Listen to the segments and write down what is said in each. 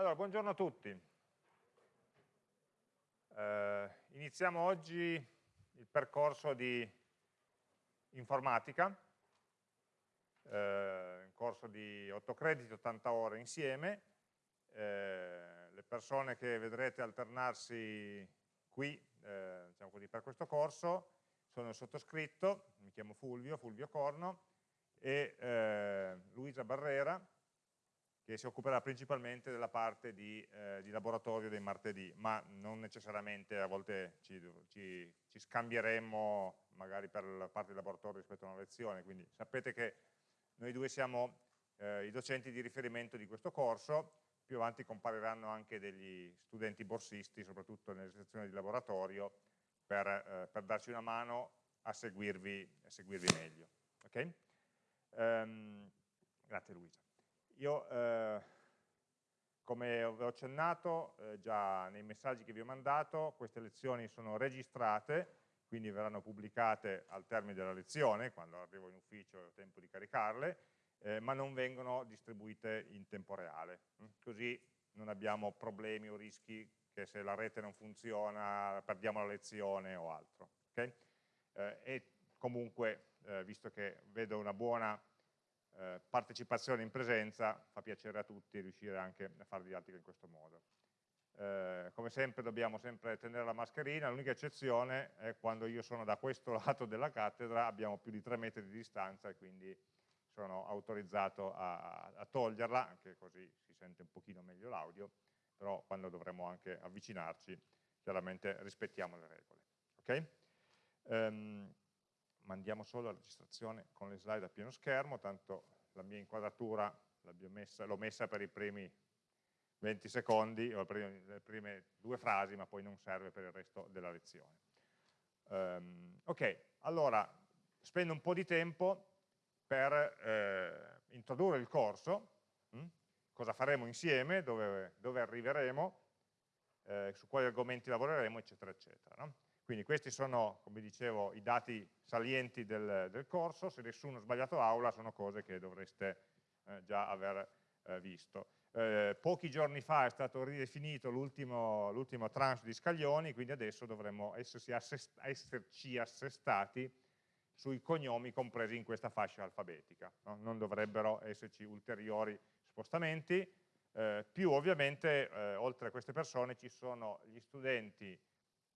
Allora, buongiorno a tutti. Eh, iniziamo oggi il percorso di informatica, eh, un corso di 8 crediti, 80 ore insieme. Eh, le persone che vedrete alternarsi qui eh, diciamo così, per questo corso sono il sottoscritto, mi chiamo Fulvio, Fulvio Corno, e eh, Luisa Barrera, che si occuperà principalmente della parte di, eh, di, laboratorio dei martedì, ma non necessariamente a volte ci, ci, ci, scambieremo magari per la parte di laboratorio rispetto a una lezione, quindi sapete che noi due siamo eh, i docenti di riferimento di questo corso, più avanti compariranno anche degli studenti borsisti, soprattutto nelle sezioni di laboratorio, per, eh, per darci una mano a seguirvi, a seguirvi meglio. Okay? Um, grazie Luisa. Io, eh, come ho accennato eh, già nei messaggi che vi ho mandato, queste lezioni sono registrate, quindi verranno pubblicate al termine della lezione, quando arrivo in ufficio e ho tempo di caricarle, eh, ma non vengono distribuite in tempo reale. Mm? Così non abbiamo problemi o rischi che se la rete non funziona perdiamo la lezione o altro. Okay? Eh, e comunque, eh, visto che vedo una buona eh, partecipazione in presenza, fa piacere a tutti riuscire anche a fare didattica in questo modo. Eh, come sempre dobbiamo sempre tenere la mascherina, l'unica eccezione è quando io sono da questo lato della cattedra, abbiamo più di tre metri di distanza e quindi sono autorizzato a, a toglierla, anche così si sente un pochino meglio l'audio, però quando dovremo anche avvicinarci chiaramente rispettiamo le regole. Okay? Um, mandiamo solo la registrazione con le slide a pieno schermo, tanto la mia inquadratura l'ho messa, messa, per i primi 20 secondi, o le prime due frasi, ma poi non serve per il resto della lezione. Um, ok, allora spendo un po' di tempo per eh, introdurre il corso, hm? cosa faremo insieme, dove, dove arriveremo, eh, su quali argomenti lavoreremo, eccetera, eccetera. No? Quindi questi sono, come dicevo, i dati salienti del, del corso, se nessuno ha sbagliato aula sono cose che dovreste eh, già aver eh, visto. Eh, pochi giorni fa è stato ridefinito l'ultimo tranche di scaglioni, quindi adesso dovremmo esserci, assest esserci assestati sui cognomi compresi in questa fascia alfabetica. No? Non dovrebbero esserci ulteriori spostamenti, eh, più ovviamente eh, oltre a queste persone ci sono gli studenti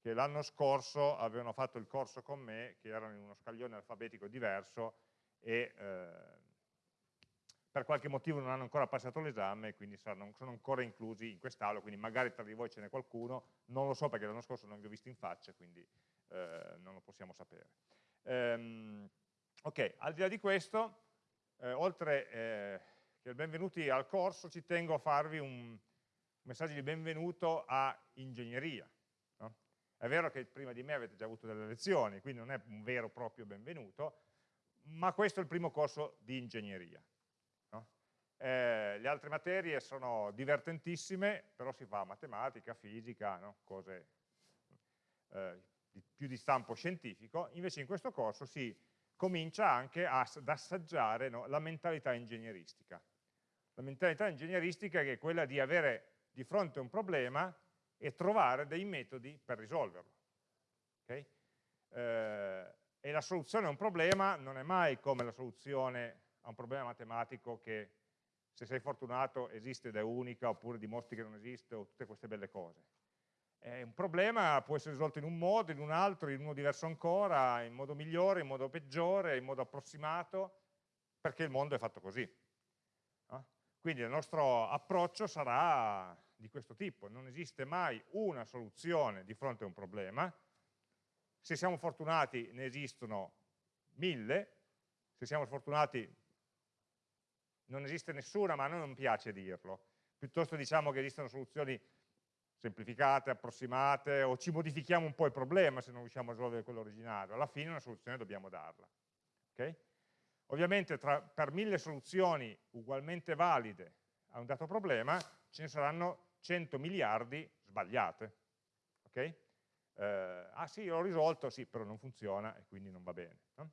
che l'anno scorso avevano fatto il corso con me, che erano in uno scaglione alfabetico diverso e eh, per qualche motivo non hanno ancora passato l'esame e quindi saranno, sono ancora inclusi in quest'aula, quindi magari tra di voi ce n'è qualcuno, non lo so perché l'anno scorso non vi ho visto in faccia, quindi eh, non lo possiamo sapere. Ehm, ok, al di là di questo, eh, oltre eh, che benvenuti al corso, ci tengo a farvi un messaggio di benvenuto a ingegneria. È vero che prima di me avete già avuto delle lezioni, quindi non è un vero e proprio benvenuto, ma questo è il primo corso di ingegneria. No? Eh, le altre materie sono divertentissime, però si fa matematica, fisica, no? cose eh, di, più di stampo scientifico, invece in questo corso si comincia anche a, ad assaggiare no, la mentalità ingegneristica. La mentalità ingegneristica è quella di avere di fronte a un problema e trovare dei metodi per risolverlo. Okay? Eh, e la soluzione a un problema non è mai come la soluzione a un problema matematico che se sei fortunato esiste ed è unica oppure dimostri che non esiste o tutte queste belle cose. Eh, un problema può essere risolto in un modo, in un altro, in uno diverso ancora, in modo migliore, in modo peggiore, in modo approssimato, perché il mondo è fatto così. No? Quindi il nostro approccio sarà di questo tipo, non esiste mai una soluzione di fronte a un problema, se siamo fortunati ne esistono mille, se siamo fortunati non esiste nessuna, ma a noi non piace dirlo, piuttosto diciamo che esistono soluzioni semplificate, approssimate, o ci modifichiamo un po' il problema se non riusciamo a risolvere quello originario, alla fine una soluzione dobbiamo darla. Okay? Ovviamente tra, per mille soluzioni ugualmente valide a un dato problema ce ne saranno 100 miliardi sbagliate. Okay? Eh, ah sì, l'ho risolto, sì, però non funziona e quindi non va bene. No?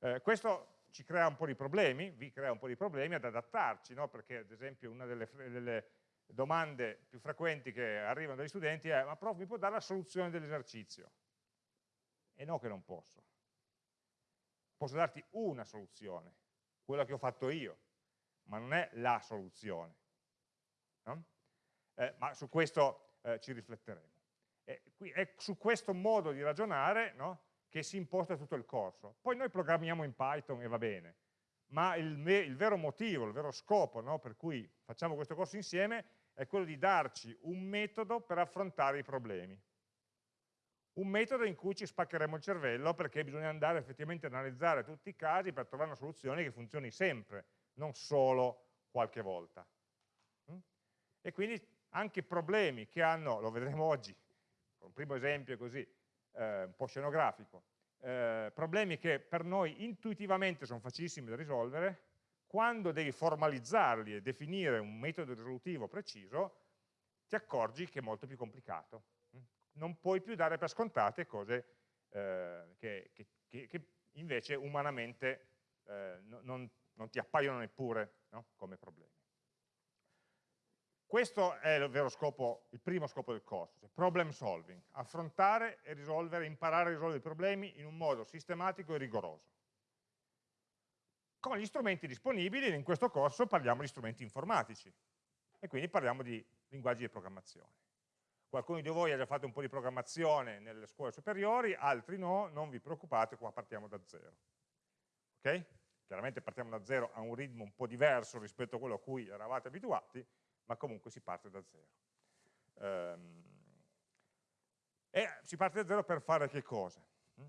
Eh, questo ci crea un po' di problemi, vi crea un po' di problemi ad adattarci, no? perché ad esempio una delle, delle domande più frequenti che arrivano dagli studenti è ma prof mi può dare la soluzione dell'esercizio? E no che non posso. Posso darti una soluzione, quella che ho fatto io, ma non è la soluzione. No? Eh, ma su questo eh, ci rifletteremo. E qui è su questo modo di ragionare no, che si imposta tutto il corso. Poi noi programmiamo in Python e va bene, ma il, il vero motivo, il vero scopo no, per cui facciamo questo corso insieme è quello di darci un metodo per affrontare i problemi. Un metodo in cui ci spaccheremo il cervello perché bisogna andare effettivamente a analizzare tutti i casi per trovare una soluzione che funzioni sempre, non solo qualche volta. Mm? E quindi anche problemi che hanno, lo vedremo oggi, un primo esempio così, eh, un po' scenografico, eh, problemi che per noi intuitivamente sono facilissimi da risolvere, quando devi formalizzarli e definire un metodo risolutivo preciso, ti accorgi che è molto più complicato. Non puoi più dare per scontate cose eh, che, che, che, invece umanamente eh, non, non, ti appaiono neppure no? come problemi. Questo è il vero scopo, il primo scopo del corso, cioè problem solving, affrontare e risolvere, imparare a risolvere i problemi in un modo sistematico e rigoroso. Con gli strumenti disponibili, in questo corso parliamo di strumenti informatici e quindi parliamo di linguaggi di programmazione. Qualcuno di voi ha già fatto un po' di programmazione nelle scuole superiori, altri no, non vi preoccupate, qua partiamo da zero. Ok? Chiaramente partiamo da zero a un ritmo un po' diverso rispetto a quello a cui eravate abituati, ma comunque si parte da zero. Um, e si parte da zero per fare che cosa? Mm?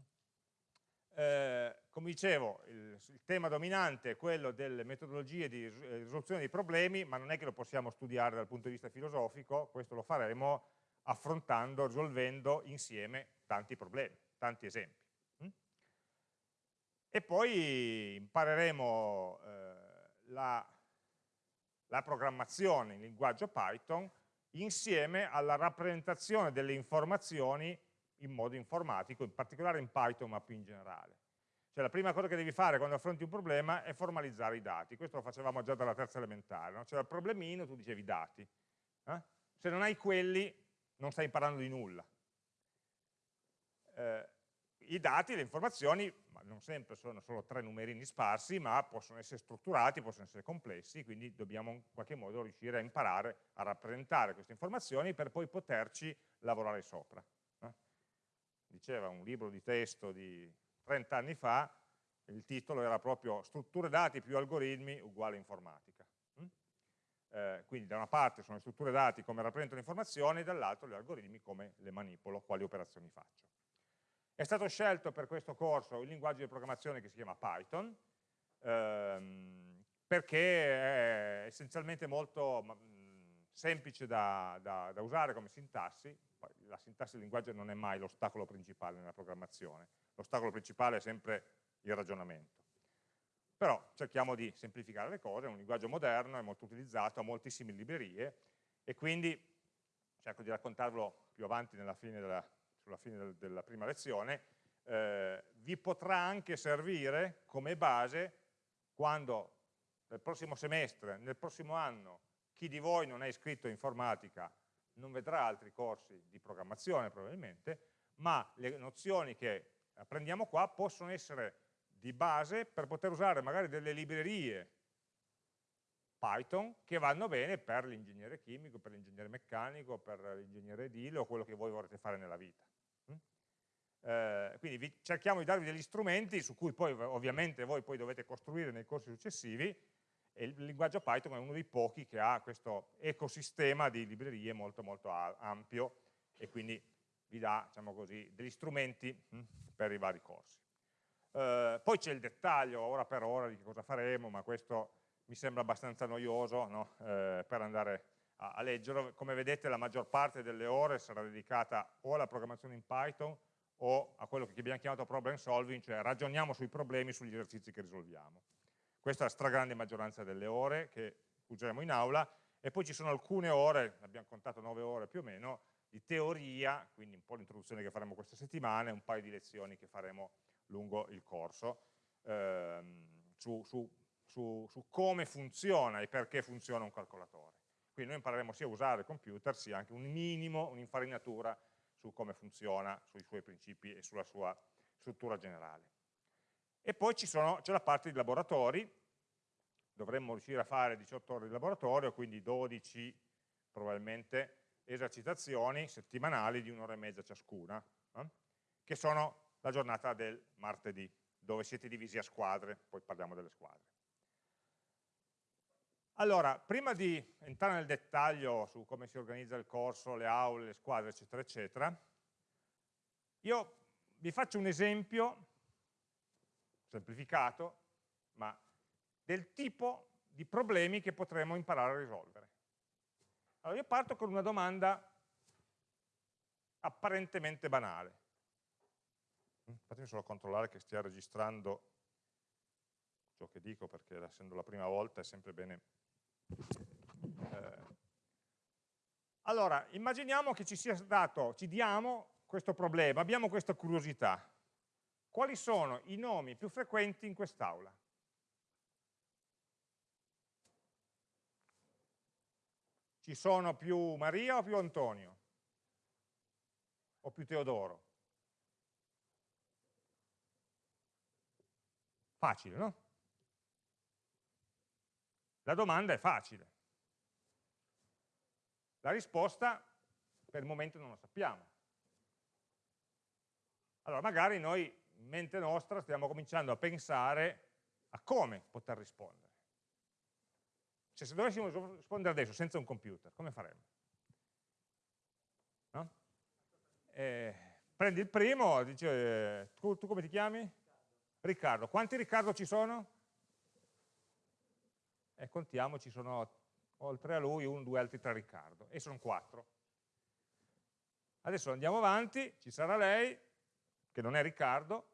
Eh, come dicevo, il, il, tema dominante è quello delle metodologie di eh, risoluzione dei problemi, ma non è che lo possiamo studiare dal punto di vista filosofico, questo lo faremo affrontando, risolvendo insieme tanti problemi, tanti esempi. Mm? E poi impareremo eh, la la programmazione in linguaggio Python insieme alla rappresentazione delle informazioni in modo informatico, in particolare in Python ma più in generale. Cioè la prima cosa che devi fare quando affronti un problema è formalizzare i dati, questo lo facevamo già dalla terza elementare, no? c'era il problemino, tu dicevi dati, eh? se non hai quelli non stai imparando di nulla. Eh, I dati, le informazioni non sempre sono solo tre numerini sparsi, ma possono essere strutturati, possono essere complessi, quindi dobbiamo in qualche modo riuscire a imparare a rappresentare queste informazioni per poi poterci lavorare sopra. Eh? Diceva un libro di testo di 30 anni fa, il titolo era proprio strutture dati più algoritmi uguale informatica. Mm? Eh, quindi da una parte sono le strutture dati come rappresentano le informazioni, dall'altro gli algoritmi come le manipolo, quali operazioni faccio. È stato scelto per questo corso il linguaggio di programmazione che si chiama Python, ehm, perché è essenzialmente molto mh, semplice da, da, da, usare come sintassi, la sintassi del linguaggio non è mai l'ostacolo principale nella programmazione, l'ostacolo principale è sempre il ragionamento. Però cerchiamo di semplificare le cose, è un linguaggio moderno, è molto utilizzato, ha moltissime librerie e quindi cerco di raccontarvelo più avanti nella fine della, sulla fine del, della prima lezione, eh, vi potrà anche servire come base quando nel prossimo semestre, nel prossimo anno, chi di voi non è iscritto in informatica non vedrà altri corsi di programmazione probabilmente, ma le nozioni che apprendiamo qua possono essere di base per poter usare magari delle librerie Python che vanno bene per l'ingegnere chimico, per l'ingegnere meccanico, per l'ingegnere edile o quello che voi vorrete fare nella vita. Eh, quindi vi, cerchiamo di darvi degli strumenti su cui poi ovviamente voi poi dovete costruire nei corsi successivi e il linguaggio Python è uno dei pochi che ha questo ecosistema di librerie molto molto ampio e quindi vi dà diciamo così, degli strumenti hm, per i vari corsi. Eh, poi c'è il dettaglio ora per ora di cosa faremo, ma questo mi sembra abbastanza noioso no? eh, per andare a, a leggerlo. Come vedete la maggior parte delle ore sarà dedicata o alla programmazione in Python o a quello che abbiamo chiamato problem solving, cioè ragioniamo sui problemi, sugli esercizi che risolviamo. Questa è la stragrande maggioranza delle ore che useremo in aula e poi ci sono alcune ore, abbiamo contato 9 ore più o meno, di teoria, quindi un po' l'introduzione che faremo queste settimane, un paio di lezioni che faremo lungo il corso, ehm, su, su, su, su come funziona e perché funziona un calcolatore. Quindi noi impareremo sia a usare il computer, sia anche un minimo, un'infarinatura su come funziona, sui suoi principi e sulla sua struttura generale. E poi c'è la parte di laboratori, dovremmo riuscire a fare 18 ore di laboratorio, quindi 12 probabilmente esercitazioni settimanali di un'ora e mezza ciascuna, eh? che sono la giornata del martedì, dove siete divisi a squadre, poi parliamo delle squadre. Allora, prima di entrare nel dettaglio su come si organizza il corso, le aule, le squadre, eccetera, eccetera, io vi faccio un esempio semplificato, ma del tipo di problemi che potremo imparare a risolvere. Allora, io parto con una domanda apparentemente banale. Mm, fatemi solo controllare che stia registrando ciò che dico, perché essendo la prima volta è sempre bene. Eh. Allora, immaginiamo che ci sia dato, ci diamo questo problema, abbiamo questa curiosità. Quali sono i nomi più frequenti in quest'aula? Ci sono più Maria o più Antonio? O più Teodoro? Facile, no? La domanda è facile. La risposta per il momento non lo sappiamo. Allora magari noi in mente nostra stiamo cominciando a pensare a come poter rispondere. Cioè se dovessimo rispondere adesso senza un computer, come faremmo? No? Eh, prendi il primo, dice, eh, tu, tu, come ti chiami? Riccardo. Quanti Riccardo ci sono? E contiamo, ci sono oltre a lui un, due, altri tre Riccardo. E sono quattro. Adesso andiamo avanti, ci sarà lei, che non è Riccardo,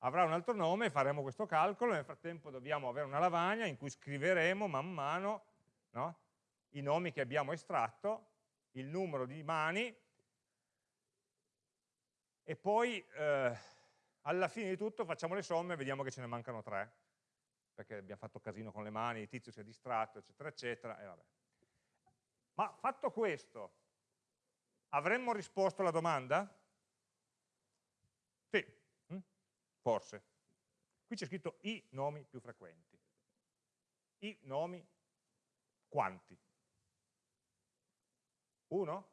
avrà un altro nome, faremo questo calcolo, nel frattempo dobbiamo avere una lavagna in cui scriveremo man mano no, i nomi che abbiamo estratto, il numero di mani e poi eh, alla fine di tutto facciamo le somme e vediamo che ce ne mancano tre, perché abbiamo fatto casino con le mani, il tizio si è distratto, eccetera, eccetera, e vabbè. Ma fatto questo, avremmo risposto alla domanda? forse. Qui c'è scritto i nomi più frequenti. I nomi quanti? Uno?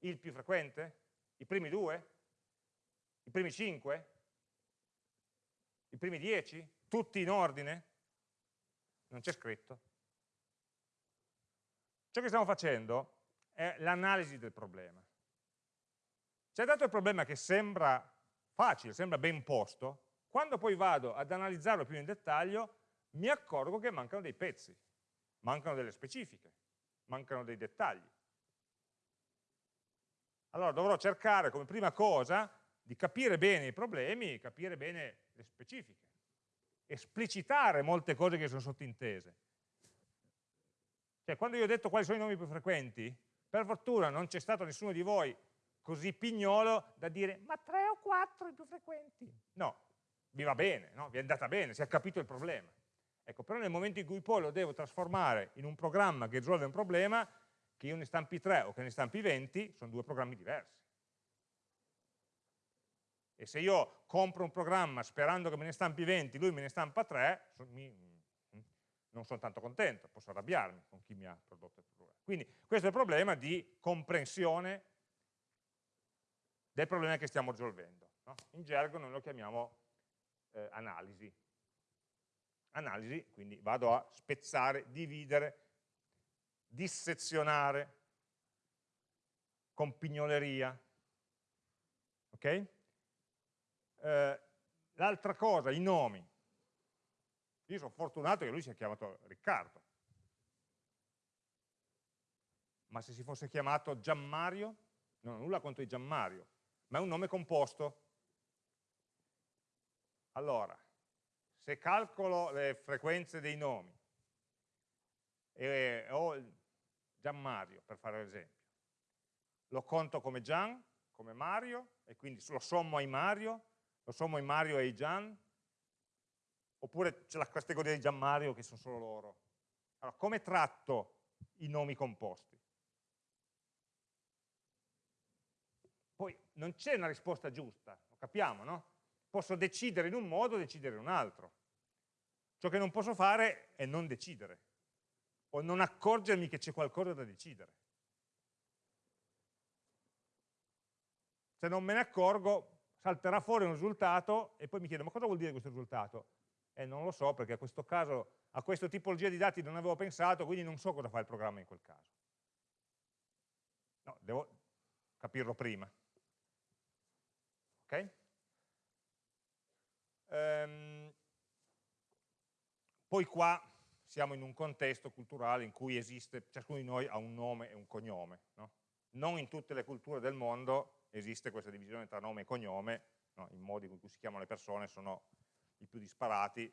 Il più frequente? I primi due? I primi cinque? I primi dieci? Tutti in ordine? Non c'è scritto. Ciò che stiamo facendo è l'analisi del problema. C'è dato il problema che sembra facile, sembra ben posto, quando poi vado ad analizzarlo più in dettaglio mi accorgo che mancano dei pezzi, mancano delle specifiche, mancano dei dettagli. Allora dovrò cercare come prima cosa di capire bene i problemi, capire bene le specifiche, esplicitare molte cose che sono sottintese. Cioè, quando io ho detto quali sono i nomi più frequenti, per fortuna non c'è stato nessuno di voi così pignolo da dire ma tre o quattro i più frequenti. No, vi va bene, no? vi è andata bene, si è capito il problema. Ecco, però nel momento in cui poi lo devo trasformare in un programma che risolve un problema, che io ne stampi 3 o che ne stampi 20, sono due programmi diversi. E se io compro un programma sperando che me ne stampi 20, lui me ne stampa 3, non sono tanto contento, posso arrabbiarmi con chi mi ha prodotto il programma. Quindi questo è il problema di comprensione del problema che stiamo risolvendo. No? In gergo noi lo chiamiamo eh, analisi. Analisi, quindi vado a spezzare, dividere, dissezionare, con pignoleria. Ok? Eh, L'altra cosa, i nomi. Io sono fortunato che lui si è chiamato Riccardo. Ma se si fosse chiamato Gianmario, non ho nulla contro i Gianmario, ma è un nome composto. Allora, se calcolo le frequenze dei nomi, e ho Gian Mario, per fare l'esempio, lo conto come Gian, come Mario, e quindi lo sommo ai Mario, lo sommo ai Mario e ai Gian, oppure c'è la categoria di Gian Mario che sono solo loro. Allora, come tratto i nomi composti. Poi non c'è una risposta giusta, lo capiamo, no? Posso decidere in un modo o decidere in un altro. Ciò che non posso fare è non decidere o non accorgermi che c'è qualcosa da decidere. Se non me ne accorgo, salterà fuori un risultato e poi mi chiedo, ma cosa vuol dire questo risultato? E eh, non lo so, perché a questo caso, a questa tipologia di dati non avevo pensato, quindi non so cosa fa il programma in quel caso. No, devo capirlo prima. Ok? Ehm, poi qua siamo in un contesto culturale in cui esiste, ciascuno di noi ha un nome e un cognome. No? Non in tutte le culture del mondo esiste questa divisione tra nome e cognome, no? i modi in cui si chiamano le persone sono i più disparati,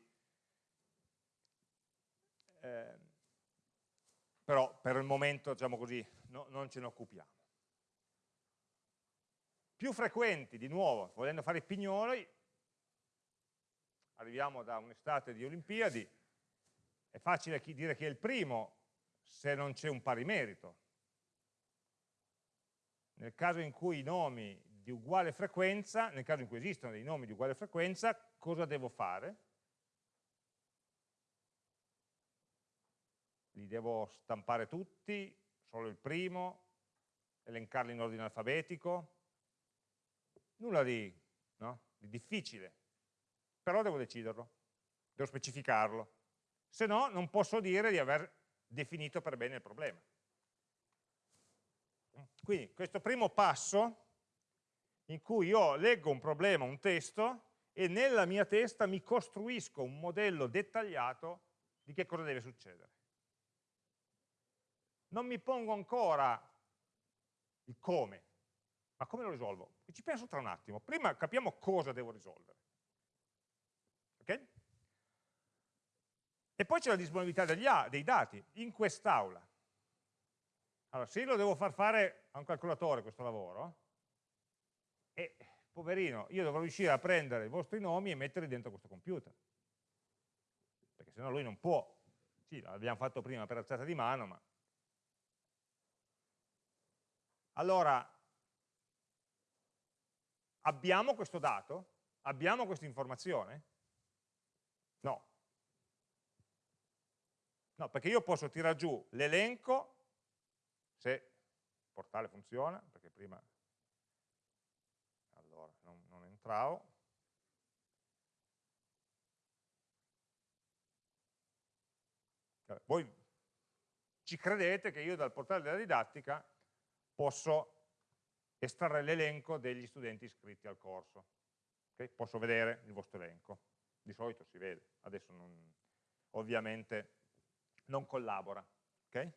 eh, però per il momento, diciamo così, no, non ce ne occupiamo. Più frequenti, di nuovo, volendo fare i pignoli, arriviamo da un'estate di Olimpiadi, è facile dire che è il primo se non c'è un pari merito. Nel caso in cui i nomi di uguale frequenza, nel caso in cui esistono dei nomi di uguale frequenza, cosa devo fare? Li devo stampare tutti, solo il primo, elencarli in ordine alfabetico? Nulla di, no? di difficile, però devo deciderlo, devo specificarlo se no non posso dire di aver definito per bene il problema. Quindi questo primo passo in cui io leggo un problema, un testo, e nella mia testa mi costruisco un modello dettagliato di che cosa deve succedere. Non mi pongo ancora il come, ma come lo risolvo? ci penso tra un attimo. Prima capiamo cosa devo risolvere. Ok? E poi c'è la disponibilità degli, dei dati in quest'aula. Allora, se io lo devo far fare a un calcolatore questo lavoro, e poverino, io dovrò riuscire a prendere i vostri nomi e metterli dentro questo computer. Perché sennò lui non può. Sì, l'abbiamo fatto prima per alzata di mano, ma... Allora, abbiamo questo dato? Abbiamo questa informazione? No, No, perché io posso tirare giù l'elenco, se il portale funziona, perché prima allora, non, non entravo, voi ci credete che io dal portale della didattica posso estrarre l'elenco degli studenti iscritti al corso. Okay? Posso vedere il vostro elenco. Di solito si vede, adesso non, ovviamente non collabora. Okay?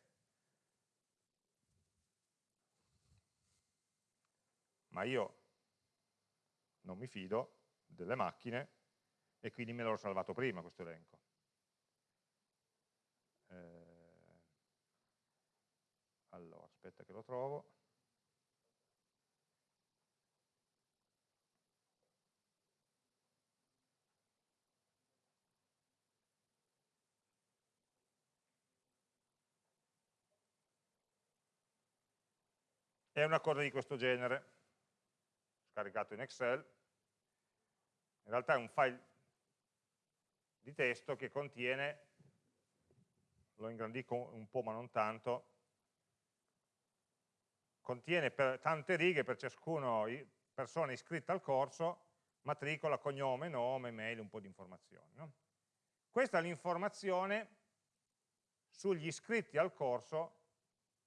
Ma io non mi fido delle macchine e quindi me l'ho salvato prima questo elenco. Eh, allora, aspetta che lo trovo. è una cosa di questo genere, scaricato in Excel, in realtà è un file di testo che contiene, lo ingrandisco un po' ma non tanto, contiene per tante righe per ciascuna persona iscritta al corso, matricola, cognome, nome, mail, un po' di informazioni. No? Questa è l'informazione sugli iscritti al corso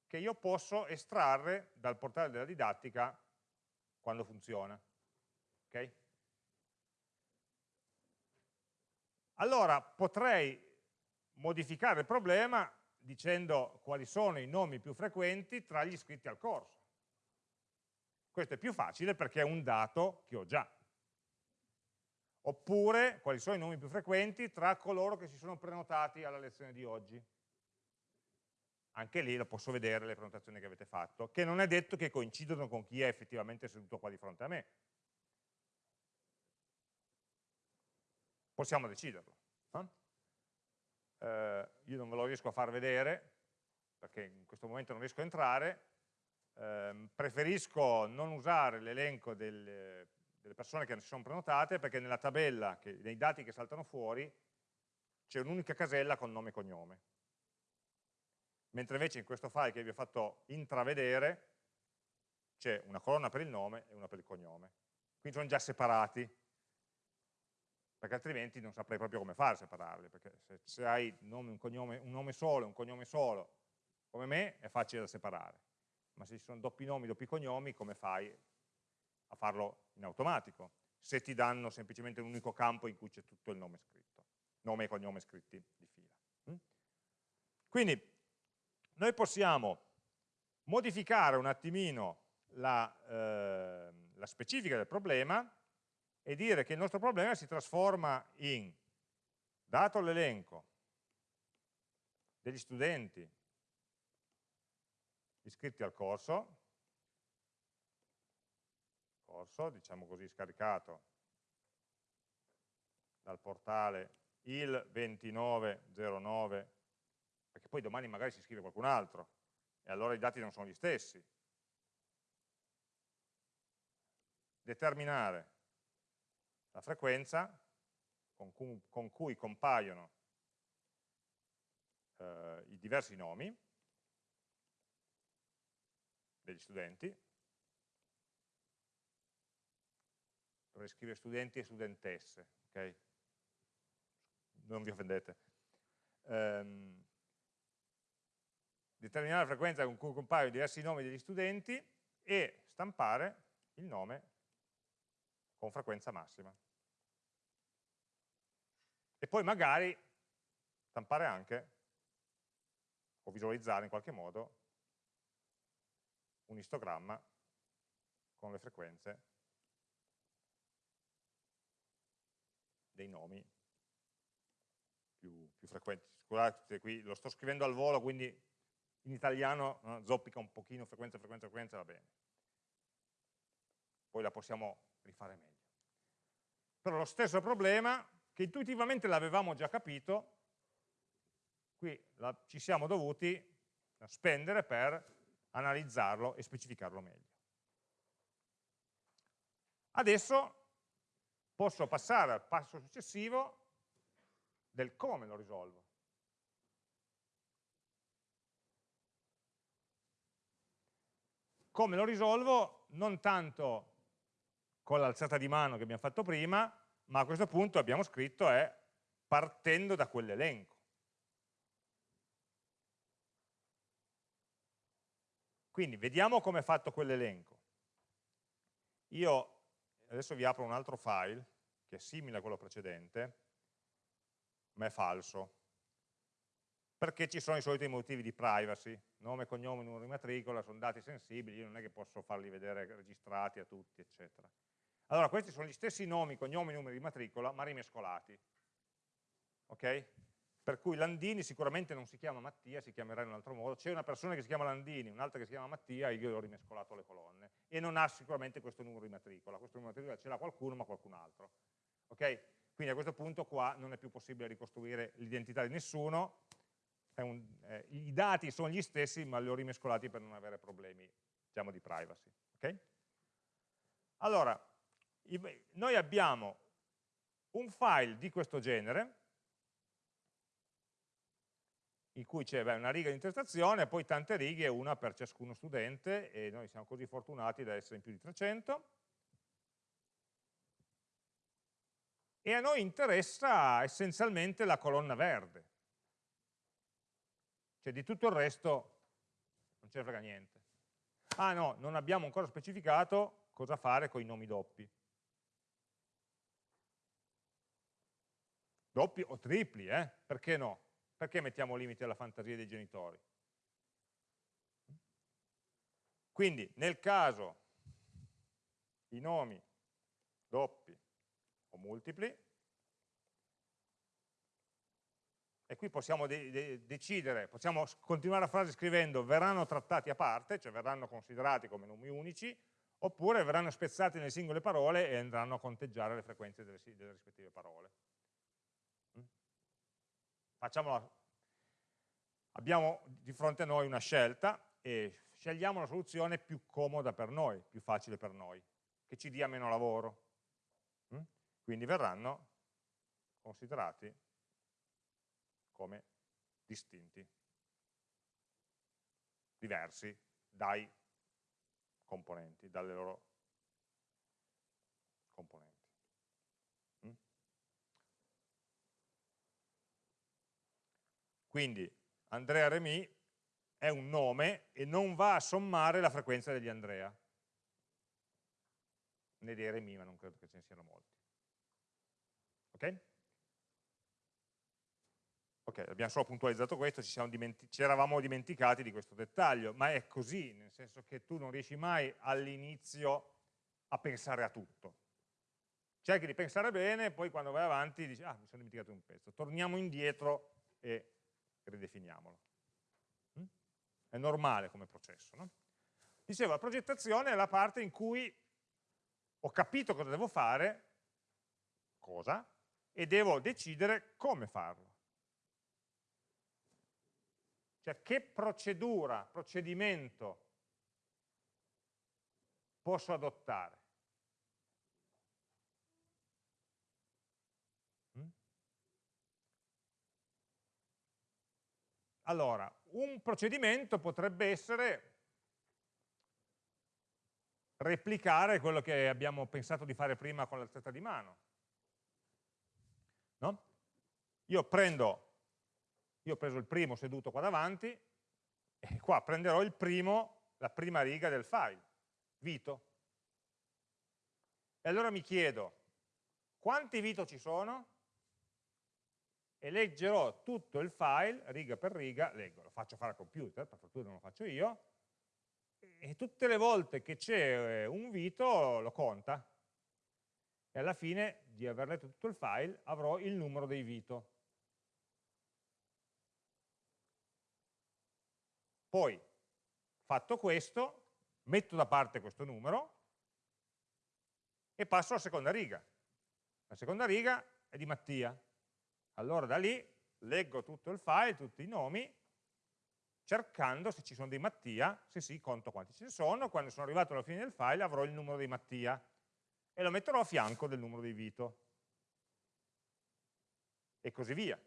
che io posso estrarre dal portale della didattica quando funziona. Okay? Allora potrei modificare il problema dicendo quali sono i nomi più frequenti tra gli iscritti al corso. Questo è più facile perché è un dato che ho già. Oppure quali sono i nomi più frequenti tra coloro che si sono prenotati alla lezione di oggi anche lì lo posso vedere le prenotazioni che avete fatto, che non è detto che coincidono con chi è effettivamente seduto qua di fronte a me. Possiamo deciderlo. Eh? Eh, io non ve lo riesco a far vedere, perché in questo momento non riesco a entrare, eh, preferisco non usare l'elenco delle, delle, persone che si sono prenotate perché nella tabella, che, nei dati che saltano fuori, c'è un'unica casella con nome e cognome. Mentre invece in questo file che vi ho fatto intravedere c'è una colonna per il nome e una per il cognome. Quindi sono già separati, perché altrimenti non saprei proprio come fare a separarli, perché se, se hai nome, un, cognome, un nome solo e un cognome solo, come me, è facile da separare. Ma se ci sono doppi nomi, doppi cognomi, come fai a farlo in automatico? Se ti danno semplicemente un unico campo in cui c'è tutto il nome scritto, nome e cognome scritti di fila. Mm? Quindi noi possiamo modificare un attimino la, eh, la specifica del problema e dire che il nostro problema si trasforma in, dato l'elenco degli studenti iscritti al corso, corso, diciamo così, scaricato dal portale il 2909, perché poi domani magari si iscrive qualcun altro, e allora i dati non sono gli stessi. Determinare la frequenza con cui, con cui compaiono eh, i diversi nomi degli studenti, dovrei scrivere studenti e studentesse, ok? Non vi offendete. Um, determinare la frequenza con cui compaiono diversi nomi degli studenti e stampare il nome con frequenza massima. E poi magari stampare anche, o visualizzare in qualche modo, un istogramma con le frequenze dei nomi più, più frequenti. Scusate, qui lo sto scrivendo al volo, quindi in italiano no, zoppica un pochino frequenza, frequenza, frequenza, va bene. Poi la possiamo rifare meglio. Però lo stesso problema, che intuitivamente l'avevamo già capito, qui la, ci siamo dovuti spendere per analizzarlo e specificarlo meglio. Adesso posso passare al passo successivo del come lo risolvo. Come lo risolvo non tanto con l'alzata di mano che abbiamo fatto prima, ma a questo punto abbiamo scritto è partendo da quell'elenco. Quindi vediamo come è fatto quell'elenco. Io adesso vi apro un altro file che è simile a quello precedente, ma è falso, perché ci sono i soliti motivi di privacy, nome, cognome, numero di matricola, sono dati sensibili, io non è che posso farli vedere registrati a tutti, eccetera. Allora, questi sono gli stessi nomi, cognomi, numeri di matricola, ma rimescolati. Ok? Per cui Landini sicuramente non si chiama Mattia, si chiamerà in un altro modo. C'è una persona che si chiama Landini, un'altra che si chiama Mattia, io ho rimescolato le colonne. E non ha sicuramente questo numero di matricola. Questo numero di matricola ce l'ha qualcuno, ma qualcun altro. Ok? Quindi a questo punto qua non è più possibile ricostruire l'identità di nessuno. Un, eh, I dati sono gli stessi, ma li ho rimescolati per non avere problemi, diciamo, di privacy. Ok? Allora, noi abbiamo un file di questo genere in cui c'è una riga di interpretazione e poi tante righe, una per ciascuno studente e noi siamo così fortunati da essere in più di 300 e a noi interessa essenzialmente la colonna verde cioè di tutto il resto non ce ne frega niente ah no, non abbiamo ancora specificato cosa fare con i nomi doppi doppi o tripli, eh? perché no? Perché mettiamo limiti alla fantasia dei genitori? Quindi nel caso i nomi doppi o multipli, e qui possiamo de de decidere, possiamo continuare la frase scrivendo verranno trattati a parte, cioè verranno considerati come nomi unici, oppure verranno spezzati nelle singole parole e andranno a conteggiare le frequenze delle, delle rispettive parole. Facciamola. abbiamo di fronte a noi una scelta e scegliamo la soluzione più comoda per noi, più facile per noi, che ci dia meno lavoro. Mm? Quindi verranno considerati come distinti, diversi dai componenti, dalle loro componenti. Mm? Quindi Andrea Remi è un nome e non va a sommare la frequenza degli Andrea, né dei Remi, ma non credo che ce ne siano molti. Ok? Ok, abbiamo solo puntualizzato questo, ci, ci, eravamo dimenticati di questo dettaglio, ma è così, nel senso che tu non riesci mai all'inizio a pensare a tutto. Cerchi di pensare bene, poi quando vai avanti dici, ah, mi sono dimenticato un pezzo, torniamo indietro e ridefiniamolo. Mm? È normale come processo. No? Dicevo, la progettazione è la parte in cui ho capito cosa devo fare, cosa, e devo decidere come farlo. Cioè che procedura, procedimento posso adottare? Mm? Allora, un procedimento potrebbe essere replicare quello che abbiamo pensato di fare prima con l'alzata di mano. No? Io prendo io ho preso il primo seduto qua davanti e qua prenderò il primo, la prima riga del file, Vito. E allora mi chiedo, quanti Vito ci sono? E leggerò tutto il file, riga per riga, leggo, lo faccio fare al computer, per fortuna non lo faccio io, e tutte le volte che c'è eh, un Vito lo conta. E alla fine di aver letto tutto il file avrò il numero dei Vito. Poi, fatto questo, metto da parte questo numero e passo alla seconda riga. La seconda riga è di Mattia. Allora da lì leggo tutto il file, tutti i nomi, cercando se ci sono dei Mattia, se sì, conto quanti ce ne sono, quando sono arrivato alla fine del file avrò il numero dei Mattia e lo metterò a fianco del numero dei Vito. E così via.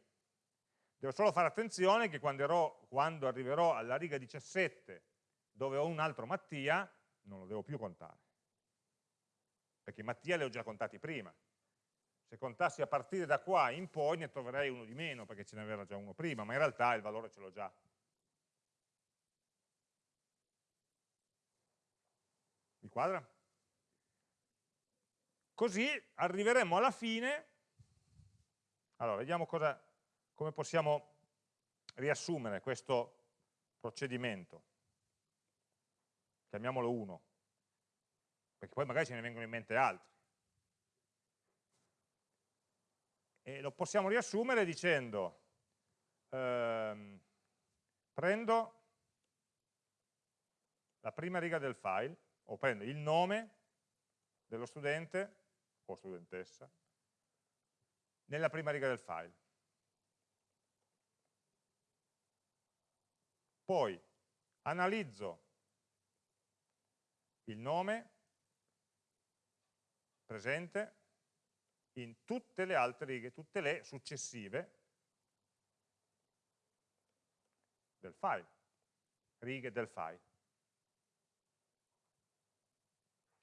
Devo solo fare attenzione che quando, ero, quando arriverò alla riga 17 dove ho un altro Mattia, non lo devo più contare. Perché Mattia li ho già contati prima. Se contassi a partire da qua in poi ne troverei uno di meno perché ce n'era già uno prima, ma in realtà il valore ce l'ho già. Mi quadra? Così arriveremo alla fine, allora vediamo cosa, come possiamo riassumere questo procedimento? Chiamiamolo 1, perché poi magari ce ne vengono in mente altri. E lo possiamo riassumere dicendo, ehm, prendo la prima riga del file, o prendo il nome dello studente o studentessa nella prima riga del file. Poi analizzo il nome presente in tutte le altre righe, tutte le successive del file, righe del file.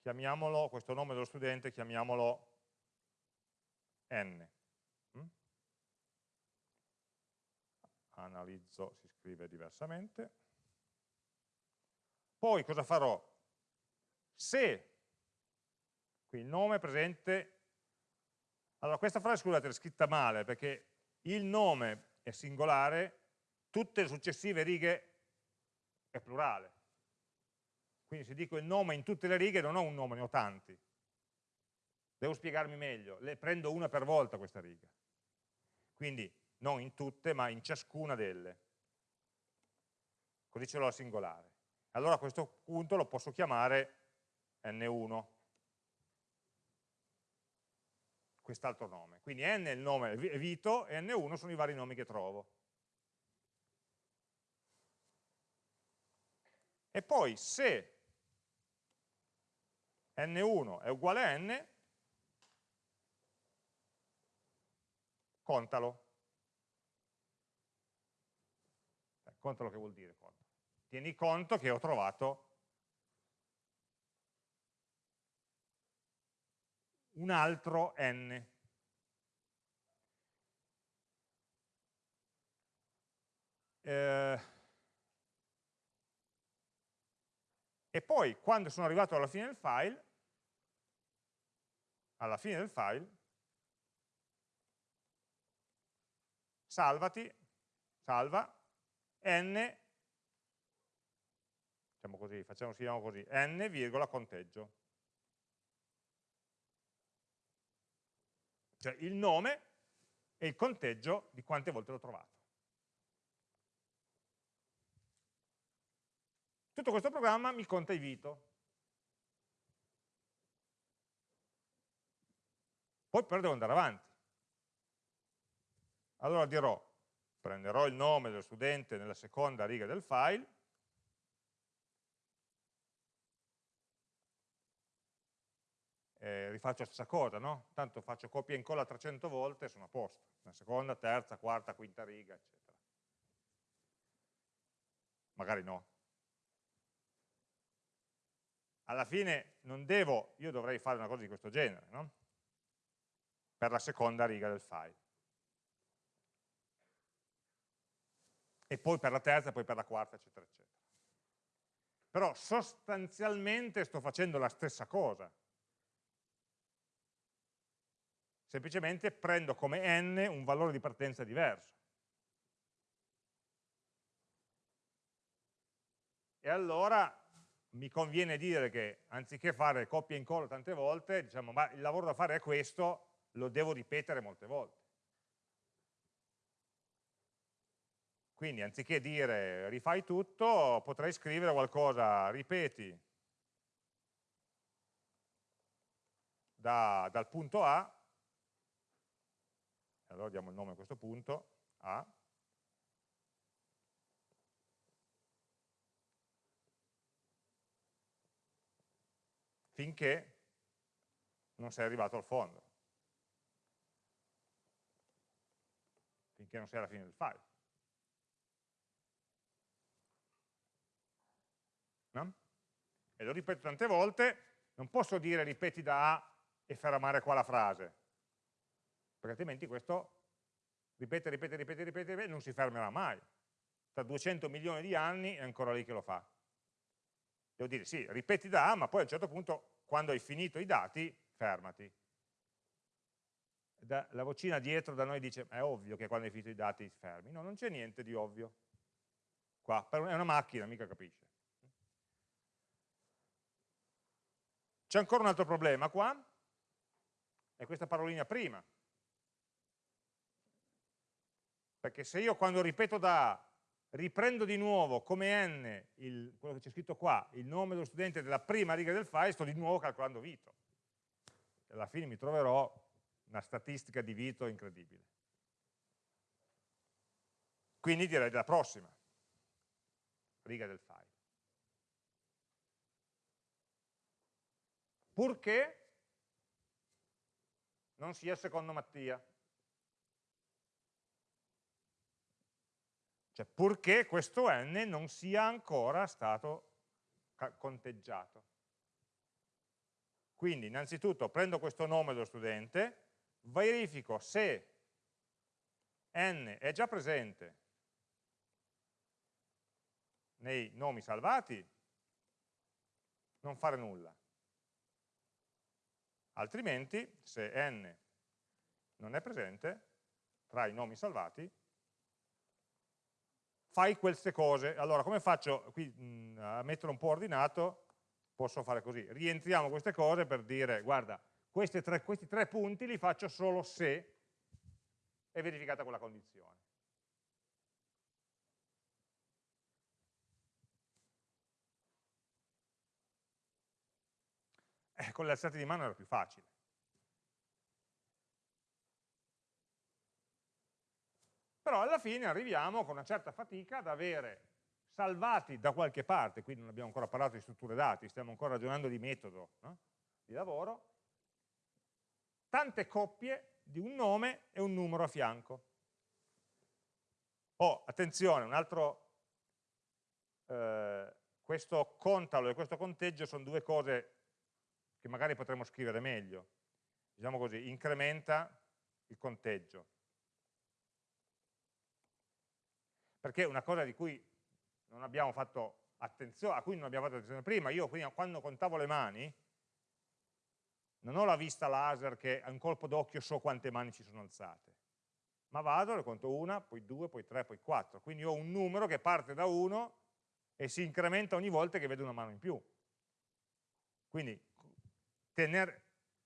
Chiamiamolo, questo nome dello studente, chiamiamolo n. Mm? Analizzo, si scrive diversamente. Poi cosa farò? Se qui il nome è presente, allora questa frase scusate è scritta male perché il nome è singolare, tutte le successive righe è plurale. Quindi se dico il nome in tutte le righe non ho un nome, ne ho tanti. Devo spiegarmi meglio, le prendo una per volta questa riga. Quindi non in tutte, ma in ciascuna delle così ce l'ho al singolare. Allora a questo punto lo posso chiamare n1, quest'altro nome. Quindi n è il nome è Vito e n1 sono i vari nomi che trovo. e poi se n1 è uguale a n, contalo. Eh, contalo che vuol dire? Tieni conto che ho trovato un altro n. Eh, e poi quando sono arrivato alla fine del file, alla fine del file, salvati, salva, n, diciamo così, facciamo, scriviamo così, n, virgola, conteggio. Cioè il nome e il conteggio di quante volte l'ho trovato. Tutto questo programma mi conta i Vito. Poi però devo andare avanti. Allora dirò, prenderò il nome dello studente nella seconda riga del file, eh, rifaccio la stessa cosa, no? Tanto faccio copia e incolla 300 volte e sono a posto. La seconda, terza, quarta, quinta riga, eccetera. Magari no. Alla fine non devo, io dovrei fare una cosa di questo genere, no? Per la seconda riga del file. e poi per la terza, poi per la quarta, eccetera, eccetera. Però sostanzialmente sto facendo la stessa cosa. Semplicemente prendo come n un valore di partenza diverso. E allora mi conviene dire che anziché fare copia e incolla tante volte, diciamo, ma il lavoro da fare è questo, lo devo ripetere molte volte. Quindi anziché dire rifai tutto, potrei scrivere qualcosa, ripeti da, dal punto A, allora diamo il nome a questo punto, A, finché non sei arrivato al fondo, finché non sei alla fine del file. no? e lo ripeto tante volte, non posso dire ripeti da A e fermare qua la frase, perché altrimenti questo ripete, ripete, ripete, ripete, ripete non si fermerà mai. Tra 200 milioni di anni è ancora lì che lo fa. Devo dire sì, ripeti da A, ma poi a un certo punto, quando hai finito i dati, fermati. Da, la vocina dietro da noi dice, è ovvio che quando hai finito i dati fermi. No, non c'è niente di ovvio. Qua, è una macchina, mica capisce. C'è ancora un altro problema qua, è questa parolina prima. Perché se io quando ripeto da A riprendo di nuovo come n il, quello che c'è scritto qua, il nome dello studente della prima riga del file, sto di nuovo calcolando Vito. E alla fine mi troverò una statistica di Vito incredibile. Quindi direi della prossima riga del file. purché non sia secondo Mattia. Cioè purché questo n non sia ancora stato conteggiato. Quindi innanzitutto prendo questo nome dello studente, verifico se n è già presente nei nomi salvati, non fare nulla altrimenti se n non è presente tra i nomi salvati fai queste cose. Allora come faccio? Qui mh, a metterlo un po' ordinato posso fare così. Rientriamo queste cose per dire guarda tre, questi tre punti li faccio solo se è verificata quella condizione eh, con le alzate di mano era più facile. Però alla fine arriviamo con una certa fatica ad avere salvati da qualche parte, qui non abbiamo ancora parlato di strutture dati, stiamo ancora ragionando di metodo no? di lavoro, tante coppie di un nome e un numero a fianco. Oh, attenzione, un altro, eh, questo contalo e questo conteggio sono due cose che magari potremmo scrivere meglio. Diciamo così, incrementa il conteggio. Perché una cosa di cui non abbiamo fatto attenzione, a cui non abbiamo fatto attenzione prima, io quando contavo le mani, non ho la vista laser che a un colpo d'occhio so quante mani ci sono alzate ma vado, ne conto una, poi due, poi tre, poi quattro. Quindi ho un numero che parte da uno e si incrementa ogni volta che vedo una mano in più. Quindi tener,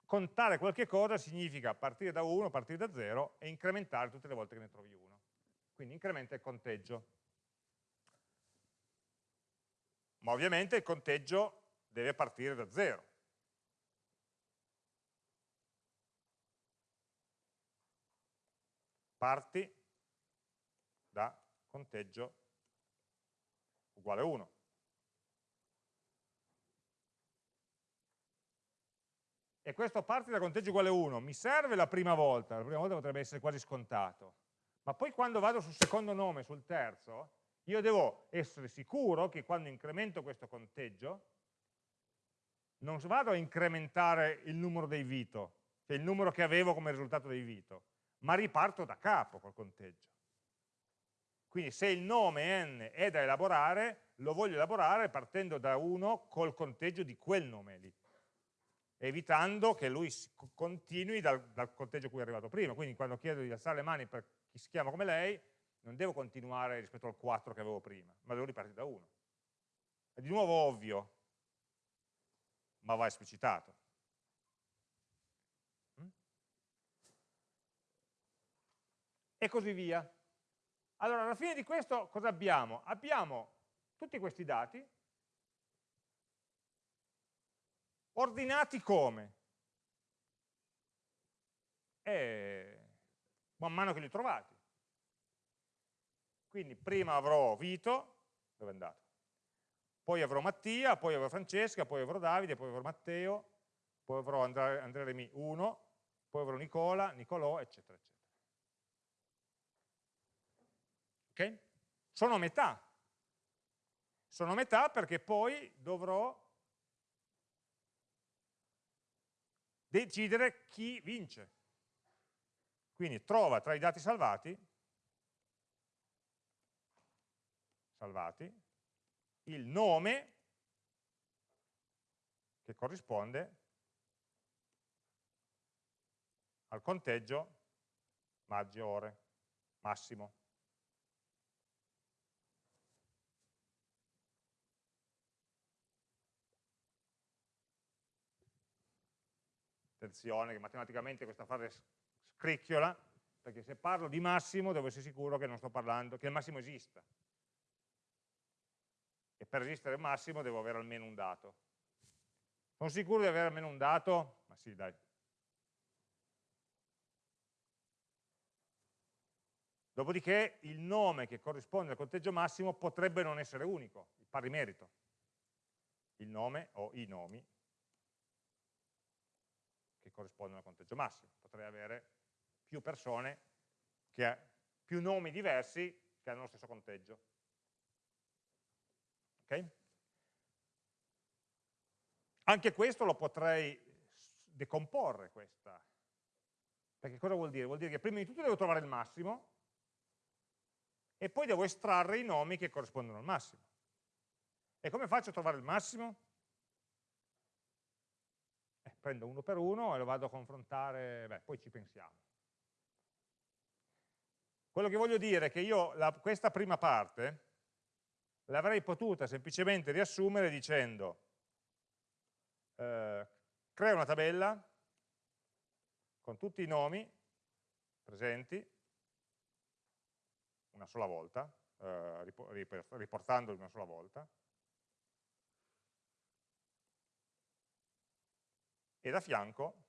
contare qualche cosa significa partire da 1, partire da 0 e incrementare tutte le volte che ne trovi uno. Quindi incrementa il conteggio. Ma ovviamente il conteggio deve partire da 0. parti da conteggio uguale 1. E questo parti da conteggio uguale 1 mi serve la prima volta, la prima volta potrebbe essere quasi scontato, ma poi quando vado sul secondo nome, sul terzo, io devo essere sicuro che quando incremento questo conteggio non vado a incrementare il numero dei Vito, cioè il numero che avevo come risultato dei Vito, ma riparto da capo col conteggio. Quindi se il nome n è da elaborare, lo voglio elaborare partendo da 1 col conteggio di quel nome lì, evitando che lui continui dal, dal conteggio a cui è arrivato prima. Quindi quando chiedo di alzare le mani per chi si chiama come lei, non devo continuare rispetto al 4 che avevo prima, ma devo ripartire da 1. È di nuovo ovvio, ma va esplicitato. e così via. Allora, alla fine di questo cosa abbiamo? Abbiamo tutti questi dati ordinati come? E man mano che li ho trovati. Quindi prima avrò Vito, dove è andato? Poi avrò Mattia, poi avrò Francesca, poi avrò Davide, poi avrò Matteo, poi avrò Andrea, Andrea Remi 1, poi avrò Nicola, Nicolò, eccetera, eccetera. Okay? Sono a metà. Sono a metà perché poi dovrò decidere chi vince. Quindi trova tra i dati salvati, salvati il nome che corrisponde al conteggio maggiore, massimo. attenzione che matematicamente questa frase scricchiola, perché se parlo di massimo devo essere sicuro che non sto parlando, che il massimo esista. E per esistere il massimo devo avere almeno un dato. Sono sicuro di avere almeno un dato? Ma sì, dai. Dopodiché il nome che corrisponde al conteggio massimo potrebbe non essere unico, il pari merito. Il nome o i nomi che corrispondono al conteggio massimo. Potrei avere più persone, che, più nomi diversi che hanno lo stesso conteggio. Okay? Anche questo lo potrei decomporre, questa. Perché cosa vuol dire? Vuol dire che prima di tutto devo trovare il massimo e poi devo estrarre i nomi che corrispondono al massimo. E come faccio a trovare il massimo? prendo uno per uno e lo vado a confrontare, beh, poi ci pensiamo. Quello che voglio dire è che io la, questa prima parte l'avrei potuta semplicemente riassumere dicendo eh, crea una tabella con tutti i nomi presenti una sola volta, eh, riportandoli una sola volta, e da fianco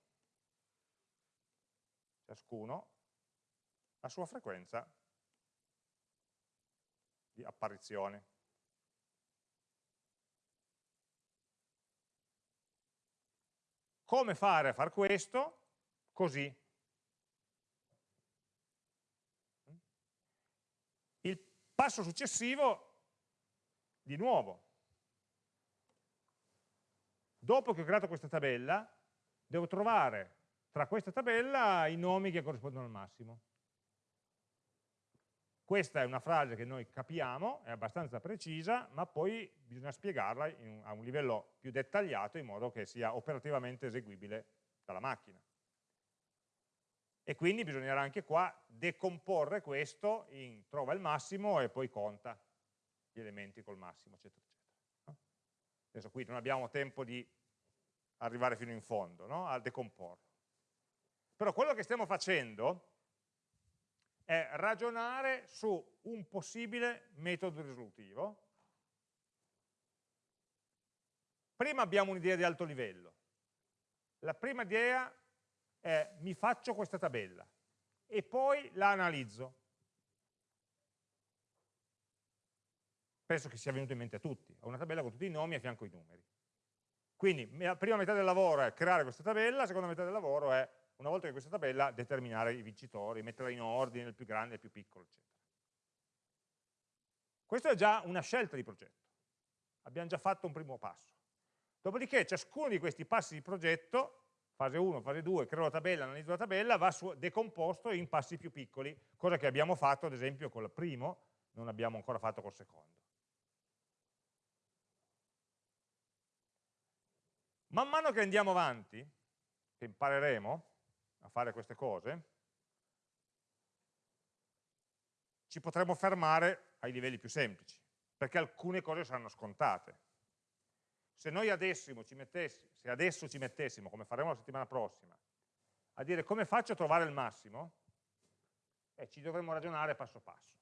ciascuno la sua frequenza di apparizione. Come fare a far questo? Così. Il passo successivo, di nuovo, dopo che ho creato questa tabella, devo trovare tra questa tabella i nomi che corrispondono al massimo. Questa è una frase che noi capiamo, è abbastanza precisa, ma poi bisogna spiegarla un, a un livello più dettagliato in modo che sia operativamente eseguibile dalla macchina. E quindi bisognerà anche qua decomporre questo in trova il massimo e poi conta gli elementi col massimo, eccetera, eccetera. Adesso qui non abbiamo tempo di arrivare fino in fondo, no? a decomporlo. Però quello che stiamo facendo è ragionare su un possibile metodo risolutivo. Prima abbiamo un'idea di alto livello. La prima idea è mi faccio questa tabella e poi la analizzo. Penso che sia venuto in mente a tutti. Ho una tabella con tutti i nomi e a fianco i numeri. Quindi la prima metà del lavoro è creare questa tabella, la seconda metà del lavoro è una volta che questa tabella, determinare i vincitori, metterla in ordine, il più grande, il più piccolo, eccetera. Questa è già una scelta di progetto. Abbiamo già fatto un primo passo. Dopodiché ciascuno di questi passi di progetto, fase 1, fase 2, creo la tabella, analizzo la tabella, va decomposto in passi più piccoli, cosa che abbiamo fatto ad esempio col primo, non abbiamo ancora fatto col secondo. Man mano che andiamo avanti, che impareremo, a fare queste cose, ci potremmo fermare ai livelli più semplici, perché alcune cose saranno scontate. Se noi adesso ci, se adesso ci mettessimo, come faremo la settimana prossima, a dire come faccio a trovare il massimo, eh, ci dovremmo ragionare passo passo.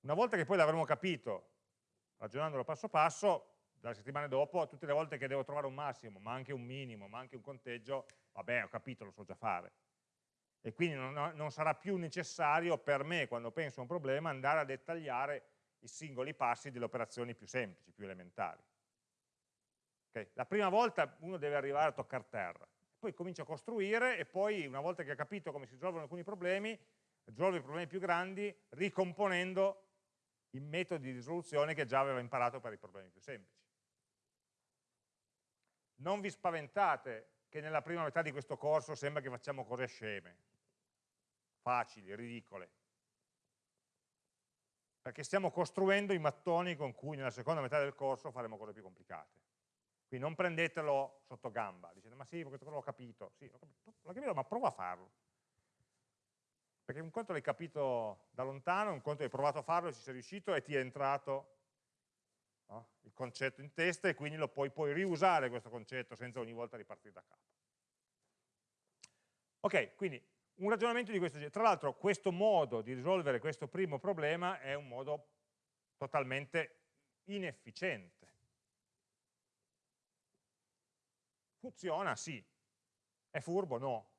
Una volta che poi l'avremo capito, ragionandolo passo passo, dalle settimane dopo, tutte le volte che devo trovare un massimo, ma anche un minimo, ma anche un conteggio, vabbè, ho capito, lo so già fare. E quindi non, non sarà più necessario per me, quando penso a un problema, andare a dettagliare i singoli passi delle operazioni più semplici, più elementari. Okay? La prima volta uno deve arrivare a toccare terra, poi comincia a costruire e poi una volta che ha capito come si risolvono alcuni problemi, risolve i problemi più grandi ricomponendo i metodi di risoluzione che già aveva imparato per i problemi più semplici. Non vi spaventate che nella prima metà di questo corso sembra che facciamo cose sceme, facili, ridicole, perché stiamo costruendo i mattoni con cui nella seconda metà del corso faremo cose più complicate. Quindi non prendetelo sotto gamba, dicete ma sì, questo l'ho capito, sì, l'ho capito, capito, ma prova a farlo. Perché un conto l'hai capito da lontano, un conto hai provato a farlo, ci sei riuscito e ti è entrato no? il concetto in testa e quindi lo puoi poi riusare questo concetto senza ogni volta ripartire da capo. Ok, quindi un ragionamento di questo genere. Tra l'altro questo modo di risolvere questo primo problema è un modo totalmente inefficiente. Funziona? Sì. È furbo? No.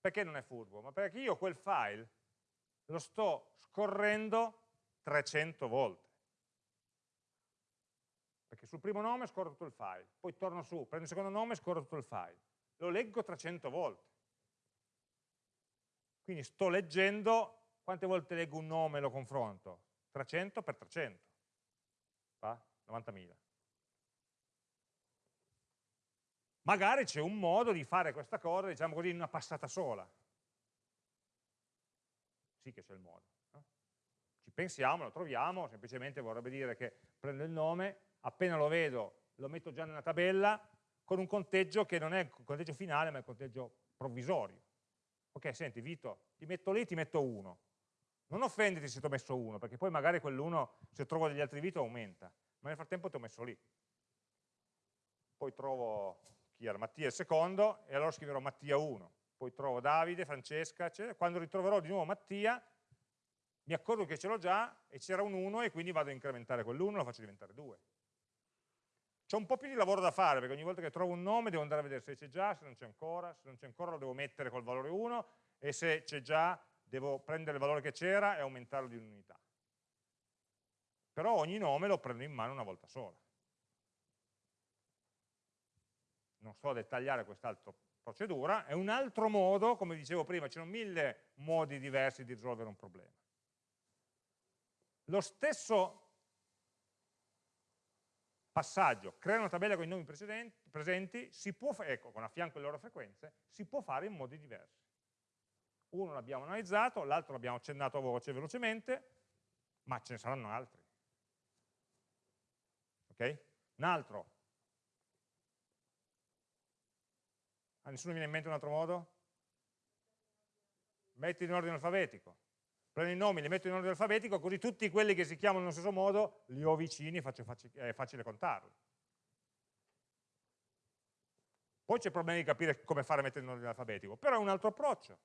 Perché non è furbo? Ma perché io quel file lo sto scorrendo 300 volte. Perché sul primo nome scorro tutto il file, poi torno su, prendo il secondo nome e scorro tutto il file. Lo leggo 300 volte. Quindi sto leggendo, quante volte leggo un nome e lo confronto? 300 per 300. Fa? 90.000. Magari c'è un modo di fare questa cosa, diciamo così, in una passata sola. Sì che c'è il modo pensiamo, lo troviamo, semplicemente vorrebbe dire che prendo il nome, appena lo vedo lo metto già nella tabella con un conteggio che non è il conteggio finale ma è il conteggio provvisorio. Ok, senti Vito, ti metto lì, ti metto 1. Non offenditi se ti ho messo 1, perché poi magari quell'uno, se trovo degli altri Vito, aumenta. Ma nel frattempo ti ho messo lì. Poi trovo chi era Mattia il secondo, e allora scriverò Mattia 1. Poi trovo Davide, Francesca, eccetera. quando ritroverò di nuovo Mattia, mi accorgo che ce l'ho già e c'era un 1 e quindi vado a incrementare quell'1 e lo faccio diventare 2. C'è un po' più di lavoro da fare perché ogni volta che trovo un nome devo andare a vedere se c'è già, se non c'è ancora, se non c'è ancora lo devo mettere col valore 1 e se c'è già devo prendere il valore che c'era e aumentarlo di un'unità. Però ogni nome lo prendo in mano una volta sola. non sto a dettagliare quest'altra procedura, è un altro modo, come dicevo prima, ci sono mille modi diversi di risolvere un problema. Lo stesso passaggio, creare una tabella con i nomi presenti, può, ecco, con a fianco le loro frequenze, si può fare in modi diversi. Uno l'abbiamo analizzato, l'altro l'abbiamo accennato a voce velocemente, ma ce ne saranno altri. Ok? Un altro. A nessuno viene in mente un altro modo? Metti in ordine alfabetico. Prendo i nomi, li metto in ordine alfabetico, così tutti quelli che si chiamano nello stesso modo li ho vicini e è facile contarli. Poi c'è il problema di capire come fare a mettere in ordine alfabetico, però è un altro approccio.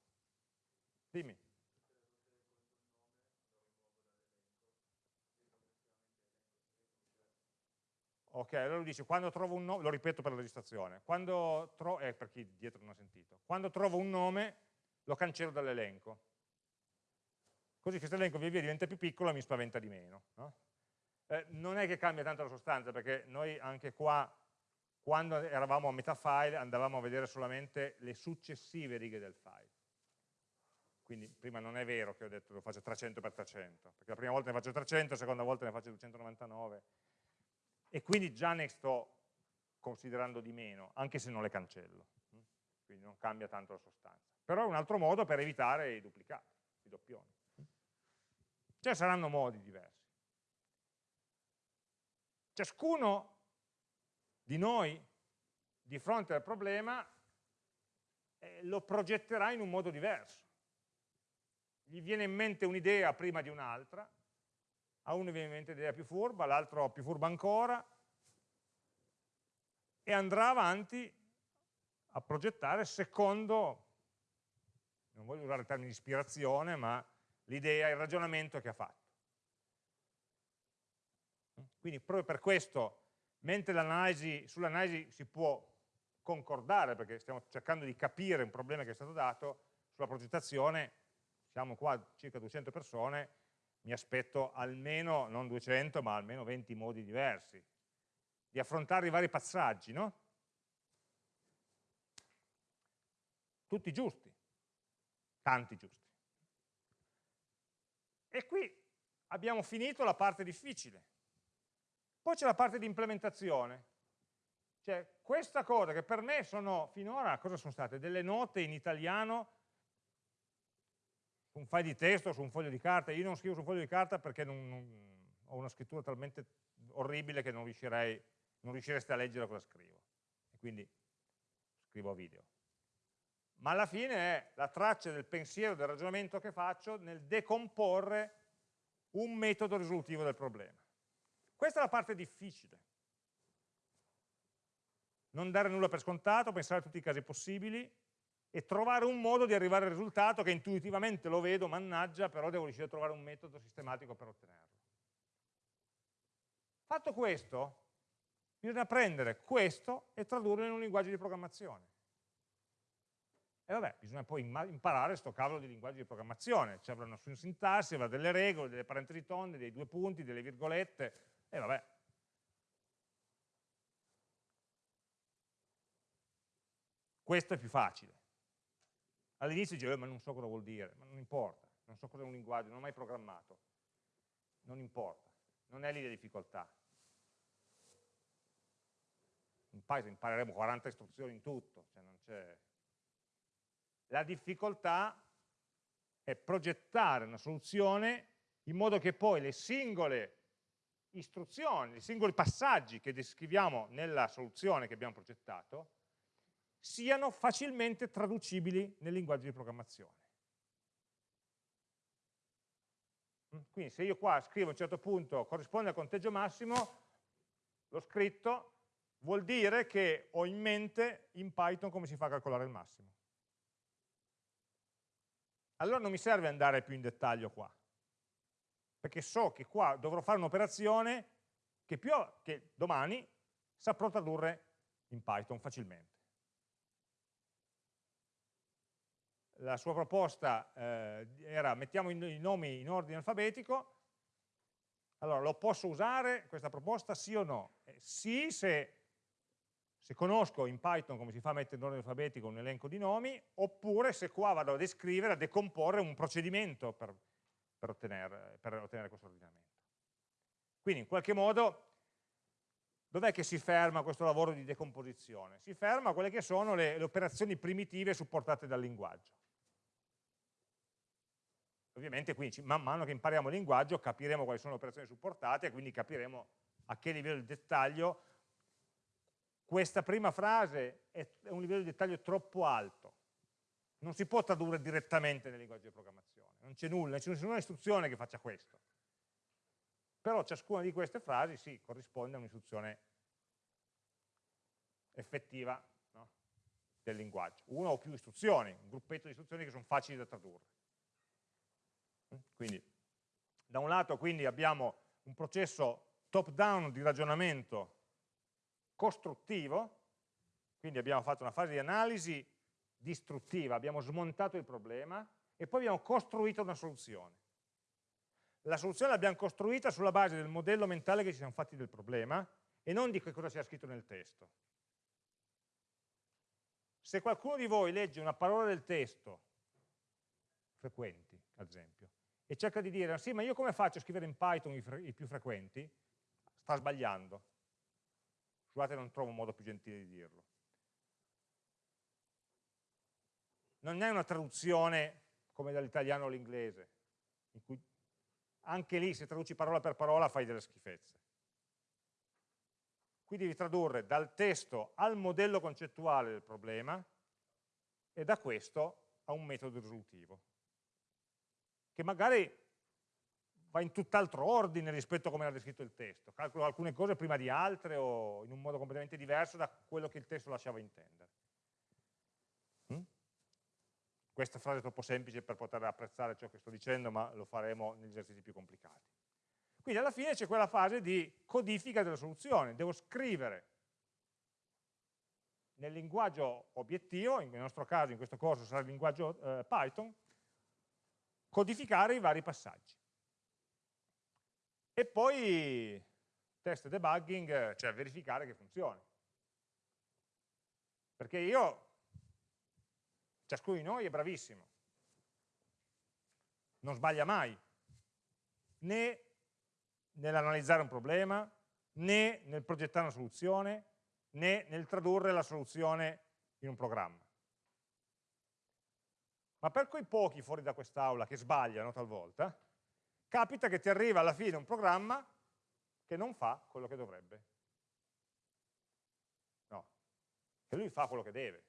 Dimmi. Ok, allora lui dice, quando trovo un nome, lo ripeto per la registrazione, quando trovo, eh, per chi dietro non ha sentito, quando trovo un nome lo cancello dall'elenco. Così questo elenco via via diventa più piccolo e mi spaventa di meno. No? Eh, non è che cambia tanto la sostanza, perché noi anche qua, quando eravamo a metà file, andavamo a vedere solamente le successive righe del file quindi prima non è vero che ho detto lo faccio 300 per 300, perché la prima volta ne faccio 300, la seconda volta ne faccio 299, e quindi già ne sto considerando di meno, anche se non le cancello, quindi non cambia tanto la sostanza. Però è un altro modo per evitare i duplicati, i doppioni. Cioè saranno modi diversi. Ciascuno di noi, di fronte al problema, eh, lo progetterà in un modo diverso gli viene in mente un'idea prima di un'altra, a uno viene in mente un'idea più furba, all'altro più furba ancora, e andrà avanti a progettare secondo, non voglio usare il termine ispirazione, ma l'idea, il ragionamento che ha fatto. Quindi proprio per questo, mentre sull'analisi si può concordare, perché stiamo cercando di capire un problema che è stato dato, sulla progettazione siamo qua circa 200 persone, mi aspetto almeno, non 200, ma almeno 20 modi diversi di affrontare i vari passaggi, no? Tutti giusti, tanti giusti. E qui abbiamo finito la parte difficile. Poi c'è la parte di implementazione. Cioè, questa cosa che per me sono, finora, cosa sono state? Delle note in italiano su un file di testo, su un foglio di carta, io non scrivo su un foglio di carta perché non, non, ho una scrittura talmente orribile che non, riuscirei, non riuscireste a leggere cosa scrivo, e quindi scrivo a video. Ma alla fine è la traccia del pensiero, del ragionamento che faccio nel decomporre un metodo risolutivo del problema. Questa è la parte difficile. Non dare nulla per scontato, pensare a tutti i casi possibili, e trovare un modo di arrivare al risultato che intuitivamente lo vedo, mannaggia, però devo riuscire a trovare un metodo sistematico per ottenerlo. Fatto questo, bisogna prendere questo e tradurlo in un linguaggio di programmazione. E vabbè, bisogna poi imparare questo cavolo di linguaggio di programmazione, ci avrà una sua sintassi, avrà delle regole, delle parentesi tonde, dei due punti, delle virgolette, e vabbè. Questo è più facile. All'inizio dicevo, eh, ma non so cosa vuol dire, ma non importa, non so cosa è un linguaggio, non ho mai programmato, non importa, non è lì la difficoltà. In Python impareremo 40 istruzioni in tutto, cioè non c'è... La difficoltà è progettare una soluzione in modo che poi le singole istruzioni, i singoli passaggi che descriviamo nella soluzione che abbiamo progettato, siano facilmente traducibili nel linguaggio di programmazione. Mm, quindi se io qua scrivo a un certo punto corrisponde al conteggio massimo, l'ho scritto, vuol dire che ho in mente in Python come si fa a calcolare il massimo. Allora non mi serve andare più in dettaglio qua, perché so che qua dovrò fare un'operazione che, che domani saprò tradurre in Python facilmente. la sua proposta eh, era mettiamo i nomi in ordine alfabetico, allora lo posso usare questa proposta sì o no? Eh, sì se se conosco in Python come si fa a mettere in ordine alfabetico un elenco di nomi, oppure se qua vado a descrivere, a decomporre un procedimento per, per, ottenere, per ottenere questo ordinamento. Quindi in qualche modo dov'è che si ferma questo lavoro di decomposizione? Si ferma a quelle che sono le, le operazioni primitive supportate dal linguaggio. Ovviamente quindi man mano che impariamo il linguaggio capiremo quali sono le operazioni supportate e quindi capiremo a che livello di dettaglio questa prima frase è un livello di dettaglio troppo alto. Non si può tradurre direttamente nel linguaggio di programmazione, non c'è nulla, non c'è nessuna istruzione che faccia questo. Però ciascuna di queste frasi sì, corrisponde a un'istruzione effettiva no? del linguaggio. Una o più istruzioni, un gruppetto di istruzioni che sono facili da tradurre. Quindi, da un lato quindi abbiamo un processo top-down di ragionamento costruttivo, quindi abbiamo fatto una fase di analisi distruttiva, abbiamo smontato il problema e poi abbiamo costruito una soluzione. La soluzione l'abbiamo costruita sulla base del modello mentale che ci siamo fatti del problema e non di che cosa sia scritto nel testo. Se qualcuno di voi legge una parola del testo, frequenti ad esempio, e cerca di dire, sì, ma io come faccio a scrivere in Python i, i più frequenti? Sta sbagliando. Scusate, non trovo un modo più gentile di dirlo. Non è una traduzione come dall'italiano all'inglese, in cui anche lì se traduci parola per parola fai delle schifezze. Qui devi tradurre dal testo al modello concettuale del problema e da questo a un metodo risolutivo che magari va in tutt'altro ordine rispetto a come era descritto il testo, calcolo alcune cose prima di altre o in un modo completamente diverso da quello che il testo lasciava intendere. Mm? Questa frase è troppo semplice per poter apprezzare ciò che sto dicendo, ma lo faremo negli esercizi più complicati. Quindi alla fine c'è quella fase di codifica della soluzione, devo scrivere nel linguaggio obiettivo, nel nostro caso in questo corso sarà il linguaggio eh, Python, codificare i vari passaggi. E poi test debugging, cioè verificare che funzioni. Perché io, ciascuno di noi è bravissimo, non sbaglia mai, né nell'analizzare un problema, né nel progettare una soluzione, né nel tradurre la soluzione in un programma. Ma per quei pochi fuori da quest'aula che sbagliano talvolta, capita che ti arriva alla fine un programma che non fa quello che dovrebbe. No, che lui fa quello che deve,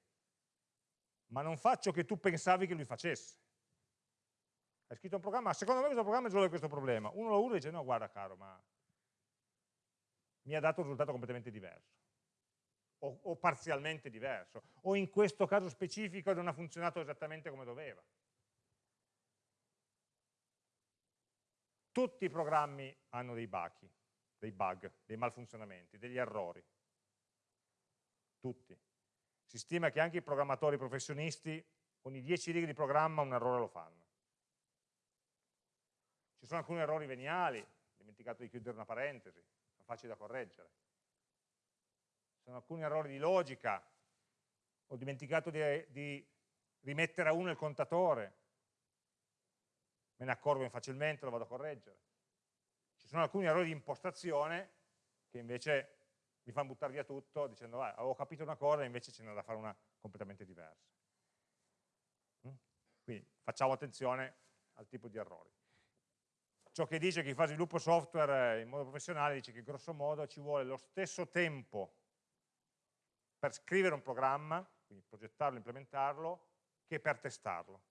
ma non fa ciò che tu pensavi che lui facesse. Hai scritto un programma, secondo me questo programma risolve questo problema. Uno lo usa e dice, no guarda caro, ma mi ha dato un risultato completamente diverso o, o parzialmente diverso, o in questo caso specifico non ha funzionato esattamente come doveva. Tutti i programmi hanno dei bachi, dei bug, dei malfunzionamenti, degli errori. Tutti. Si stima che anche i programmatori professionisti ogni 10 righe di programma un errore lo fanno. Ci sono alcuni errori veniali, dimenticato di chiudere una parentesi, sono facili da correggere sono alcuni errori di logica, ho dimenticato di, di rimettere a uno il contatore, me ne accorgo facilmente, lo vado a correggere. Ci sono alcuni errori di impostazione che invece mi fanno buttare via tutto dicendo ah, avevo capito una cosa e invece ce n'è da fare una completamente diversa. Mm? Quindi facciamo attenzione al tipo di errori. Ciò che dice chi fa sviluppo software in modo professionale dice che grosso modo ci vuole lo stesso tempo per scrivere un programma, quindi progettarlo, implementarlo, che per testarlo.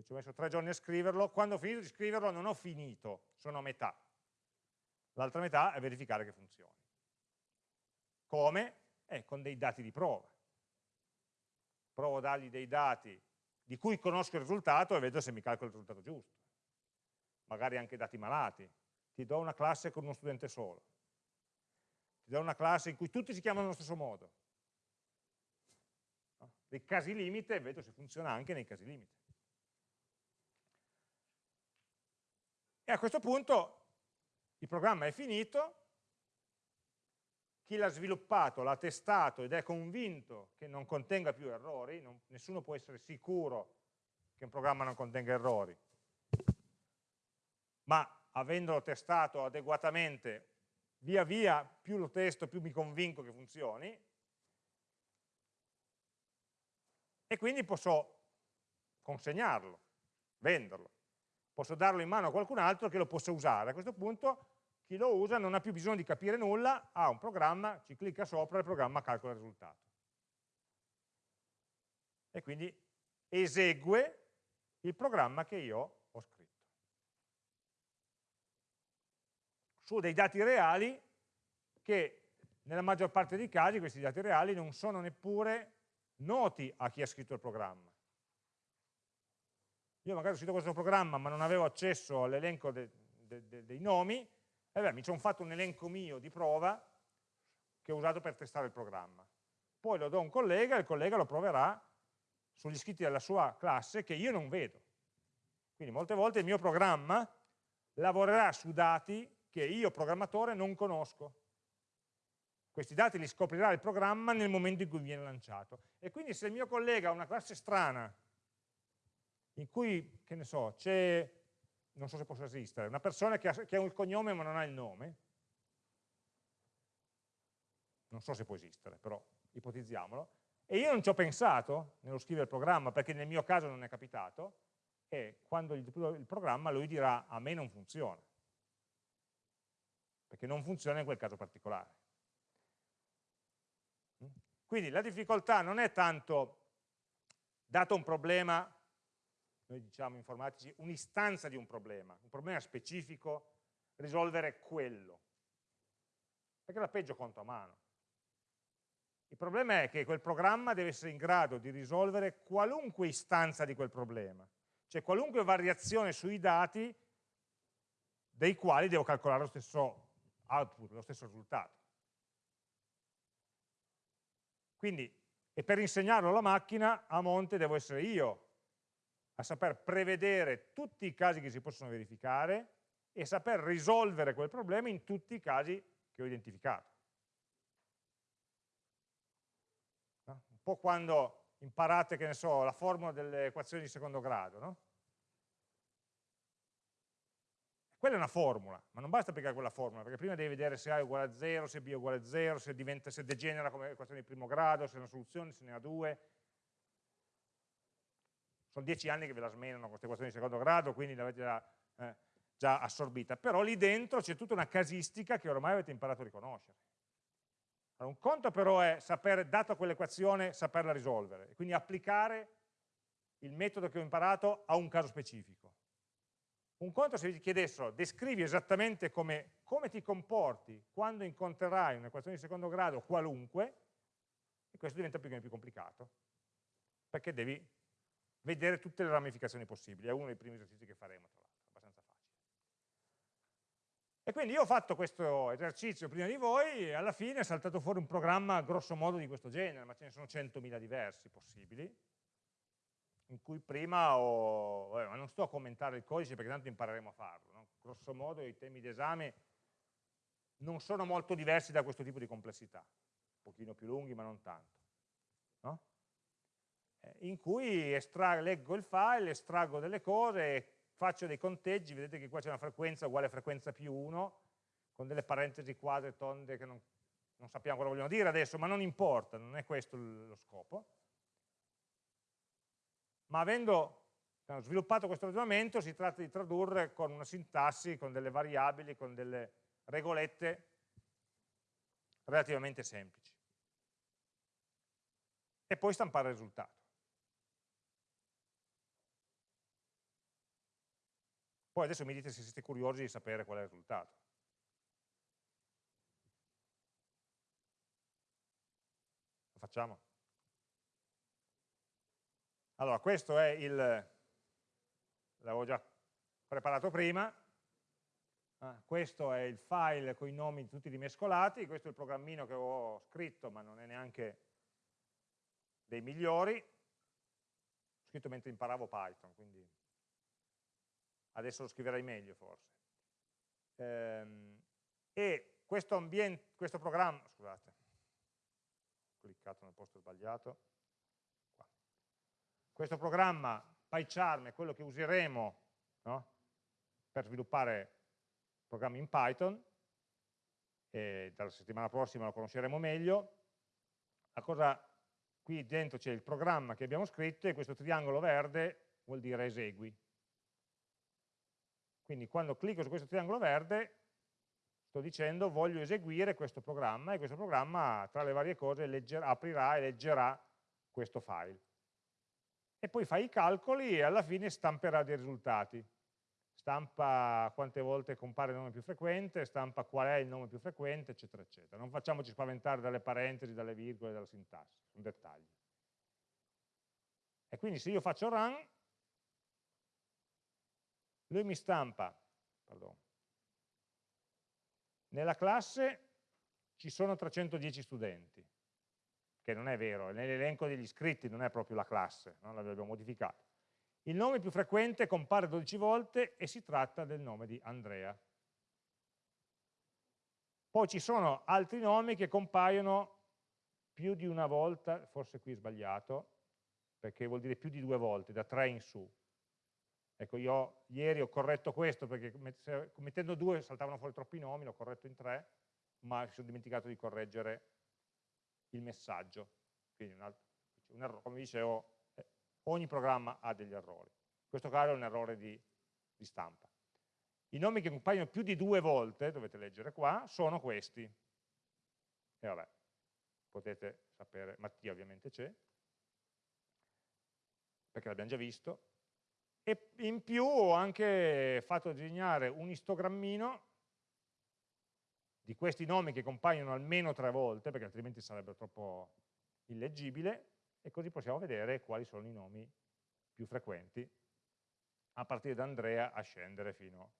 Io ci ho messo tre giorni a scriverlo, quando ho finito di scriverlo non ho finito, sono a metà. L'altra metà è verificare che funzioni. Come? Eh, con dei dati di prova. Provo a dargli dei dati di cui conosco il risultato e vedo se mi calcola il risultato giusto. Magari anche dati malati. Ti do una classe con uno studente solo da una classe in cui tutti si chiamano allo stesso modo. Dei casi limite vedo se funziona anche nei casi limite. E a questo punto il programma è finito, chi l'ha sviluppato l'ha testato ed è convinto che non contenga più errori, non, nessuno può essere sicuro che un programma non contenga errori, ma avendolo testato adeguatamente, via via più lo testo più mi convinco che funzioni, e quindi posso consegnarlo, venderlo. Posso darlo in mano a qualcun altro che lo possa usare. A questo punto chi lo usa non ha più bisogno di capire nulla, ha un programma, ci clicca sopra e il programma calcola il risultato. E quindi esegue il programma che io ho scritto. Su dei dati reali che nella maggior parte dei casi questi dati reali non sono neppure noti a chi ha scritto il programma. Io magari ho scritto questo programma ma non avevo accesso all'elenco de, de, de, dei nomi, e beh, mi sono fatto un elenco mio di prova che ho usato per testare il programma. Poi lo do a un collega e il collega lo proverà sugli iscritti della sua classe che io non vedo. Quindi molte volte il mio programma lavorerà su dati che io programmatore non conosco. Questi dati li scoprirà il programma nel momento in cui viene lanciato. E quindi se il mio collega ha una classe strana, in cui, che ne so, c'è non so se possa esistere, una persona che ha, che ha il cognome ma non ha il nome, non so se può esistere, però ipotizziamolo, e io non ci ho pensato nello scrivere il programma perché nel mio caso non è capitato, e quando il, il programma lui dirà a me non funziona, perché non funziona in quel caso particolare. Quindi la difficoltà non è tanto, dato un problema, noi diciamo informatici, un'istanza di un problema, un problema specifico, risolvere quello. Perché la peggio conto a mano. Il problema è che quel programma deve essere in grado di risolvere qualunque istanza di quel problema, cioè qualunque variazione sui dati dei quali devo calcolare lo stesso output, lo stesso risultato. Quindi, e per insegnarlo alla macchina, a monte devo essere io a saper prevedere tutti i casi che si possono verificare e saper risolvere quel problema in tutti i casi che ho identificato. Un po' quando imparate, che ne so, la formula delle equazioni di secondo grado, no? Quella è una formula, ma non basta applicare quella formula, perché prima devi vedere se A è uguale a 0, se B è uguale a 0, se, se degenera come equazione di primo grado, se è una soluzione, se ne ha due, sono dieci anni che ve la smenano queste equazioni di secondo grado, quindi l'avete già, eh, già assorbita, però lì dentro c'è tutta una casistica che ormai avete imparato a riconoscere. Allora, un conto però è sapere, dato quell'equazione, saperla risolvere, quindi applicare il metodo che ho imparato a un caso specifico. Un conto se vi chiedessero, descrivi esattamente come, come ti comporti quando incontrerai un'equazione di secondo grado qualunque, e questo diventa più più complicato, perché devi vedere tutte le ramificazioni possibili, è uno dei primi esercizi che faremo tra l'altro, abbastanza facile. E quindi io ho fatto questo esercizio prima di voi e alla fine è saltato fuori un programma grosso modo di questo genere, ma ce ne sono 100.000 diversi possibili, in cui prima ho, vabbè, ma non sto a commentare il codice perché tanto impareremo a farlo, no? grosso modo i temi d'esame non sono molto diversi da questo tipo di complessità, un pochino più lunghi ma non tanto. In cui leggo il file, estraggo delle cose, faccio dei conteggi, vedete che qua c'è una frequenza uguale a frequenza più 1, con delle parentesi quadre, tonde che non, non sappiamo cosa vogliono dire adesso, ma non importa, non è questo lo scopo. Ma avendo sviluppato questo ragionamento si tratta di tradurre con una sintassi, con delle variabili, con delle regolette relativamente semplici. E poi stampare il risultato. Poi adesso mi dite se siete curiosi di sapere qual è il risultato. Lo facciamo? Allora, questo è il, l'avevo già preparato prima, ah, questo è il file con i nomi tutti rimescolati, questo è il programmino che ho scritto, ma non è neanche dei migliori, ho scritto mentre imparavo Python, quindi adesso lo scriverai meglio forse. Ehm, e questo, ambiente, questo programma, scusate, ho cliccato nel posto sbagliato, Qua. questo programma PyCharm è quello che useremo no? per sviluppare programmi in Python, e dalla settimana prossima lo conosceremo meglio, la cosa, qui dentro c'è il programma che abbiamo scritto e questo triangolo verde vuol dire esegui. Quindi quando clicco su questo triangolo verde sto dicendo voglio eseguire questo programma e questo programma tra le varie cose leggerà, aprirà e leggerà questo file. E poi fa i calcoli e alla fine stamperà dei risultati stampa quante volte compare il nome più frequente, stampa qual è il nome più frequente, eccetera, eccetera. Non facciamoci spaventare dalle parentesi, dalle virgole, dalla sintassi, sono dettagli. E quindi se io faccio run, lui mi stampa, pardon, nella classe ci sono 310 studenti, che non è vero, nell'elenco degli iscritti non è proprio la classe, non l'abbiamo modificato il nome più frequente compare 12 volte e si tratta del nome di Andrea. Poi ci sono altri nomi che compaiono più di una volta, forse qui è sbagliato, perché vuol dire più di due volte, da tre in su. Ecco, io ieri ho corretto questo perché mettendo due saltavano fuori troppi nomi, l'ho corretto in tre, ma mi sono dimenticato di correggere il messaggio. Quindi un altro, un errore, come dicevo, ogni programma ha degli errori. In questo caso è un errore di, di stampa. I nomi che compaiono più di due volte, dovete leggere qua, sono questi. E vabbè, potete sapere, Mattia ovviamente c'è, perché l'abbiamo già visto, e in più ho anche fatto disegnare un istogrammino di questi nomi che compaiono almeno tre volte, perché altrimenti sarebbe troppo illeggibile, e così possiamo vedere quali sono i nomi più frequenti a partire da Andrea a scendere fino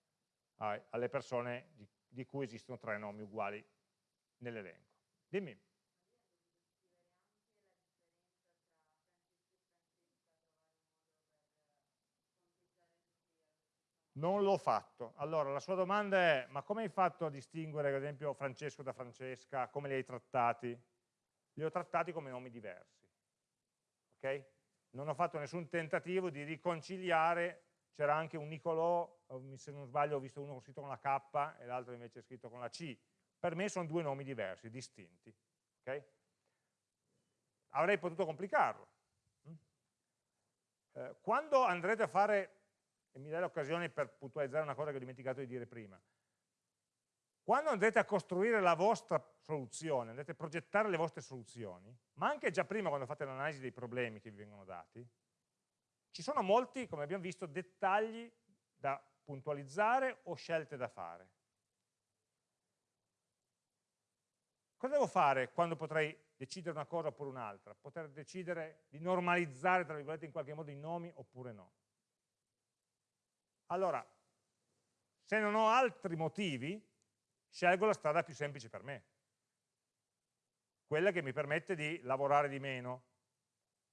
alle persone di, di cui esistono tre nomi uguali nell'elenco. Dimmi. Non l'ho fatto. Allora, la sua domanda è, ma come hai fatto a distinguere, ad esempio, Francesco da Francesca? Come li hai trattati? Li ho trattati come nomi diversi okay? non ho fatto nessun tentativo di riconciliare, c'era anche un Nicolò, se non sbaglio ho visto uno scritto con la K e l'altro invece scritto con la C, per me sono due nomi diversi, distinti. Okay? Avrei potuto complicarlo. Mm? Eh, quando andrete a fare, e mi dai l'occasione per puntualizzare una cosa che ho dimenticato di dire prima, quando andrete a costruire la vostra soluzione, andrete a progettare le vostre soluzioni, ma anche già prima quando fate l'analisi dei problemi che vi vengono dati, ci sono molti, come abbiamo visto, dettagli da puntualizzare o scelte da fare. Cosa devo fare quando potrei decidere una cosa oppure un'altra? Poter decidere di normalizzare, tra virgolette, in qualche modo i nomi oppure no. Allora, se non ho altri motivi, scelgo la strada più semplice per me, quella che mi permette di lavorare di meno.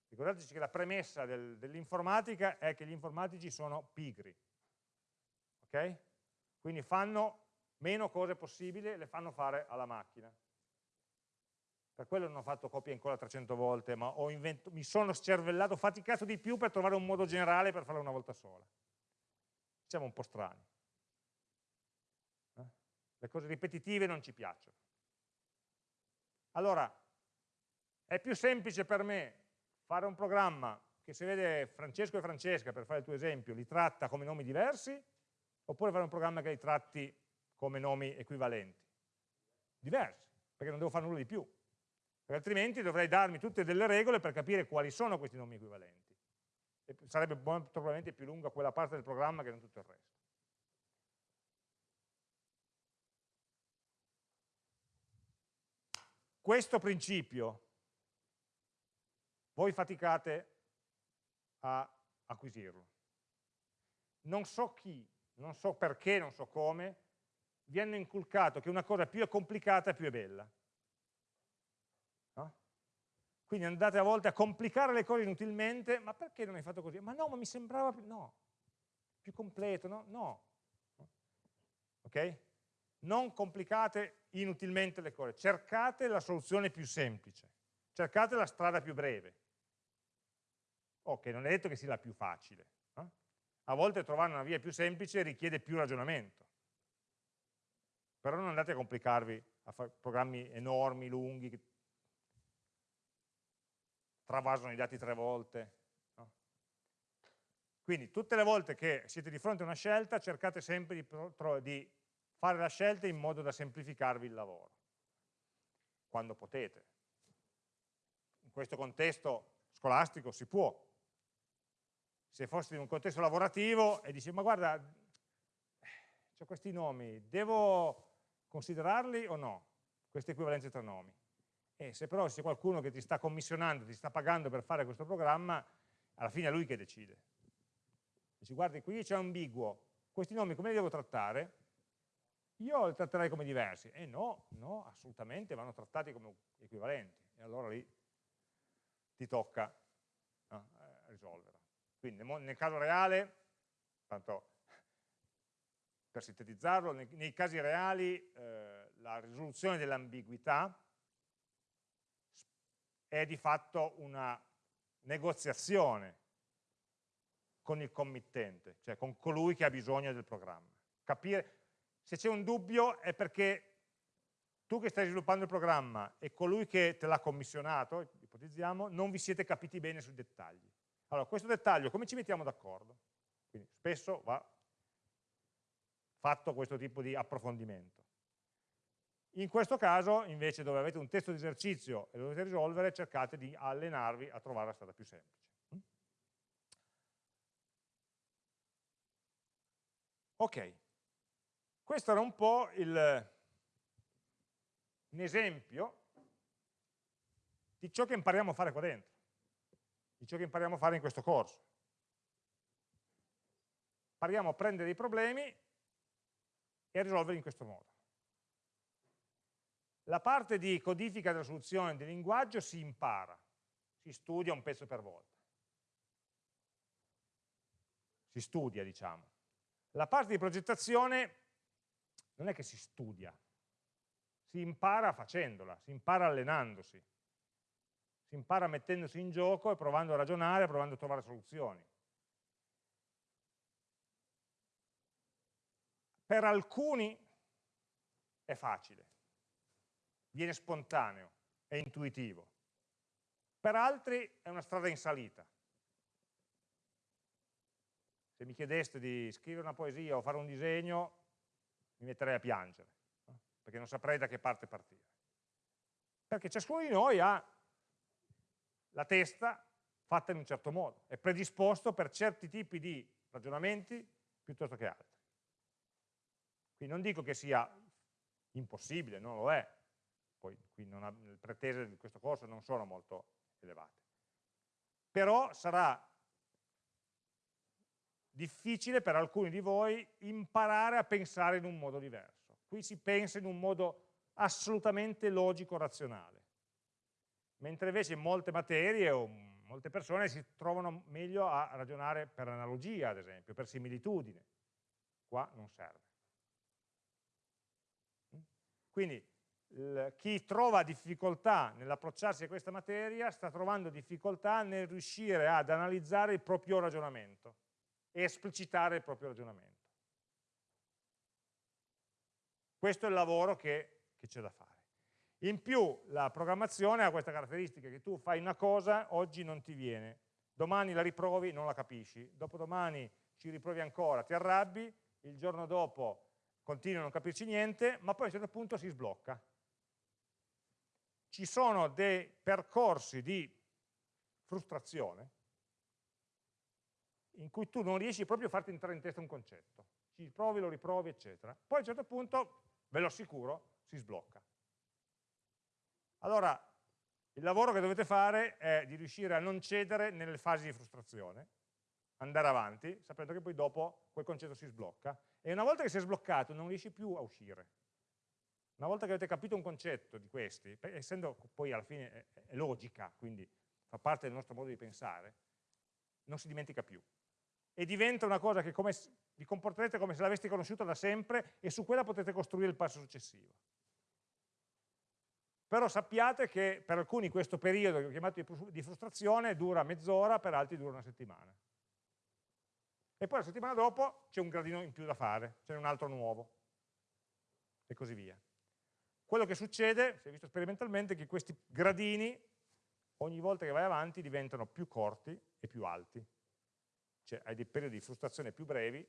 Ricordateci che la premessa del, dell'informatica è che gli informatici sono pigri, ok? Quindi fanno meno cose possibili, le fanno fare alla macchina. Per quello non ho fatto copia e incolla 300 volte, ma mi sono scervellato, faticato di più per trovare un modo generale per farlo una volta sola. Siamo un po' strani. Le cose ripetitive non ci piacciono. Allora, è più semplice per me fare un programma che se vede Francesco e Francesca, per fare il tuo esempio, li tratta come nomi diversi, oppure fare un programma che li tratti come nomi equivalenti? Diversi, perché non devo fare nulla di più. Perché altrimenti dovrei darmi tutte delle regole per capire quali sono questi nomi equivalenti. E sarebbe probabilmente più lunga quella parte del programma che non tutto il resto. Questo principio voi faticate a acquisirlo. Non so chi, non so perché, non so come, vi hanno inculcato che una cosa più è complicata più è bella. Quindi andate a volte a complicare le cose inutilmente, ma perché non hai fatto così? Ma no, ma mi sembrava più, no, più completo, no? No. Ok? non complicate inutilmente le cose, cercate la soluzione più semplice, cercate la strada più breve. Ok, non è detto che sia la più facile. Eh? A volte trovare una via più semplice richiede più ragionamento. Però non andate a complicarvi a fare programmi enormi, lunghi, travasano i dati tre volte. No? Quindi tutte le volte che siete di fronte a una scelta cercate sempre di, di fare la scelta in modo da semplificarvi il lavoro, quando potete. In questo contesto scolastico si può. Se foste in un contesto lavorativo e dici, ma guarda, ho questi nomi, devo considerarli o no? Queste equivalenze tra nomi. E se però c'è qualcuno che ti sta commissionando, ti sta pagando per fare questo programma, alla fine è lui che decide. Dici, guardi, qui c'è ambiguo, questi nomi come li devo trattare? Io li tratterei come diversi. E no, no, assolutamente vanno trattati come equivalenti. E allora lì ti tocca no, eh, risolverla. Quindi nel caso reale, tanto per sintetizzarlo, nei, nei casi reali eh, la risoluzione dell'ambiguità è di fatto una negoziazione con il committente, cioè con colui che ha bisogno del programma. Capire, se c'è un dubbio è perché tu che stai sviluppando il programma e colui che te l'ha commissionato, ipotizziamo, non vi siete capiti bene sui dettagli. Allora, questo dettaglio come ci mettiamo d'accordo? Quindi spesso va fatto questo tipo di approfondimento. In questo caso, invece, dove avete un testo di esercizio e lo dovete risolvere, cercate di allenarvi a trovare la strada più semplice. Ok, questo era un po' il, un esempio di ciò che impariamo a fare qua dentro, di ciò che impariamo a fare in questo corso. Impariamo a prendere i problemi e a risolverli in questo modo. La parte di codifica della soluzione del linguaggio si impara, si studia un pezzo per volta. Si studia, diciamo. La parte di progettazione non è che si studia, si impara facendola, si impara allenandosi, si impara mettendosi in gioco e provando a ragionare, provando a trovare soluzioni. Per alcuni è facile, viene spontaneo, è intuitivo. Per altri è una strada in salita. Se mi chiedeste di scrivere una poesia o fare un disegno, mi metterei a piangere, perché non saprei da che parte partire. Perché ciascuno di noi ha la testa fatta in un certo modo, è predisposto per certi tipi di ragionamenti piuttosto che altri. Quindi non dico che sia impossibile, non lo è, poi qui ha, le pretese di questo corso non sono molto elevate. Però sarà difficile per alcuni di voi imparare a pensare in un modo diverso. Qui si pensa in un modo assolutamente logico-razionale, mentre invece in molte materie o molte persone si trovano meglio a ragionare per analogia, ad esempio, per similitudine. Qua non serve. Quindi chi trova difficoltà nell'approcciarsi a questa materia sta trovando difficoltà nel riuscire ad analizzare il proprio ragionamento e esplicitare il proprio ragionamento. Questo è il lavoro che c'è da fare. In più la programmazione ha questa caratteristica che tu fai una cosa, oggi non ti viene, domani la riprovi, non la capisci, dopodomani ci riprovi ancora, ti arrabbi, il giorno dopo continui a non capirci niente, ma poi a un certo punto si sblocca ci sono dei percorsi di frustrazione in cui tu non riesci proprio a farti entrare in testa un concetto. Ci provi, lo riprovi, eccetera. Poi a un certo punto, ve lo assicuro, si sblocca. Allora, il lavoro che dovete fare è di riuscire a non cedere nelle fasi di frustrazione, andare avanti, sapendo che poi dopo quel concetto si sblocca, e una volta che si è sbloccato non riesci più a uscire. Una volta che avete capito un concetto di questi, essendo poi alla fine è, logica, quindi fa parte del nostro modo di pensare, non si dimentica più. e diventa una cosa che come, vi comporterete come se l'aveste conosciuta da sempre e su quella potete costruire il passo successivo. Però sappiate che per alcuni questo periodo che ho chiamato di frustrazione dura mezz'ora, per altri dura una settimana. E poi la settimana dopo c'è un gradino in più da fare, c'è un altro nuovo, e così via. Quello che succede, si è visto sperimentalmente, è che questi gradini, ogni volta che vai avanti, diventano più corti e più alti. Cioè hai dei periodi di frustrazione più brevi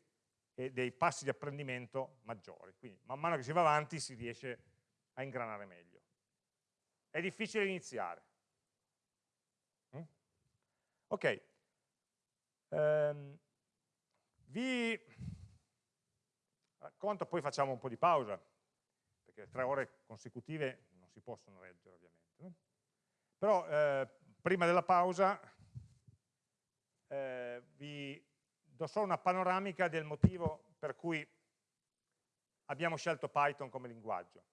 e dei passi di apprendimento maggiori. Quindi man mano che si va avanti si riesce a ingranare meglio. È difficile iniziare. Mm? Ok. Um, vi racconto, poi facciamo un po' di pausa, perché tre ore consecutive non si possono leggere ovviamente. No? Però eh, prima della pausa eh, vi do solo una panoramica del motivo per cui abbiamo scelto Python come linguaggio,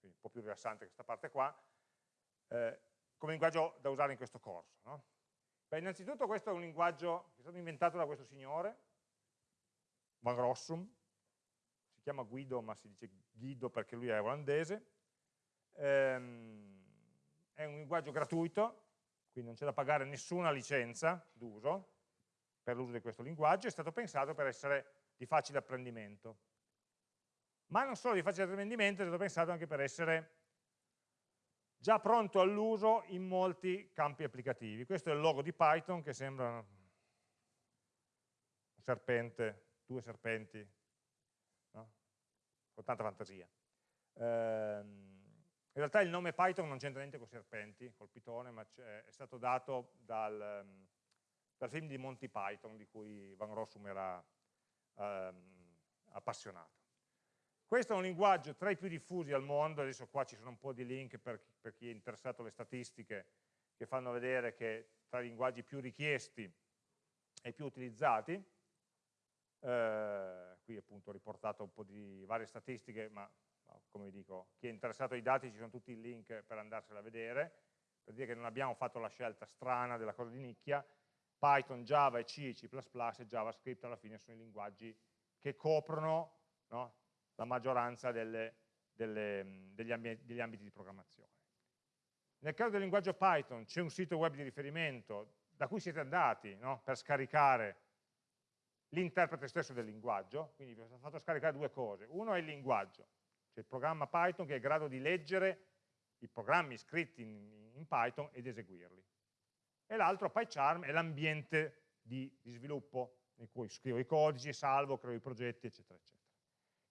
un po' più rilassante questa parte qua, eh, come linguaggio da usare in questo corso. No? Beh, innanzitutto questo è un linguaggio che è stato inventato da questo signore, Van Rossum, si chiama Guido ma si dice Guido perché lui è olandese, ehm, è un linguaggio gratuito, quindi non c'è da pagare nessuna licenza d'uso per l'uso di questo linguaggio, è stato pensato per essere di facile apprendimento. Ma non solo di facile apprendimento, è stato pensato anche per essere già pronto all'uso in molti campi applicativi. Questo è il logo di Python che sembra un serpente, due serpenti con tanta fantasia. Ehm, in realtà il nome Python non c'entra niente con i serpenti, col pitone, ma è stato dato dal, ehm, dal, film di Monty Python, di cui Van Rossum era um, appassionato. Questo è un linguaggio tra i più diffusi al mondo, adesso qua ci sono un po' di link per, per chi è interessato alle statistiche che fanno vedere che tra i linguaggi più richiesti e più utilizzati, eh, qui appunto ho riportato un po' di varie statistiche, ma come vi dico, chi è interessato ai dati ci sono tutti i link per andarsela a vedere, per dire che non abbiamo fatto la scelta strana della cosa di nicchia, Python, Java e C, C++ e JavaScript alla fine sono i linguaggi che coprono no, la maggioranza delle, delle, degli, ambi degli ambiti di programmazione. Nel caso del linguaggio Python c'è un sito web di riferimento da cui siete andati no, per scaricare l'interprete stesso del linguaggio, quindi vi ho fatto scaricare due cose. Uno è il linguaggio, cioè il programma Python che è in grado di leggere i programmi scritti in, in Python ed eseguirli. E l'altro, PyCharm, è l'ambiente di, di, sviluppo in cui scrivo i codici, salvo, creo i progetti, eccetera, eccetera.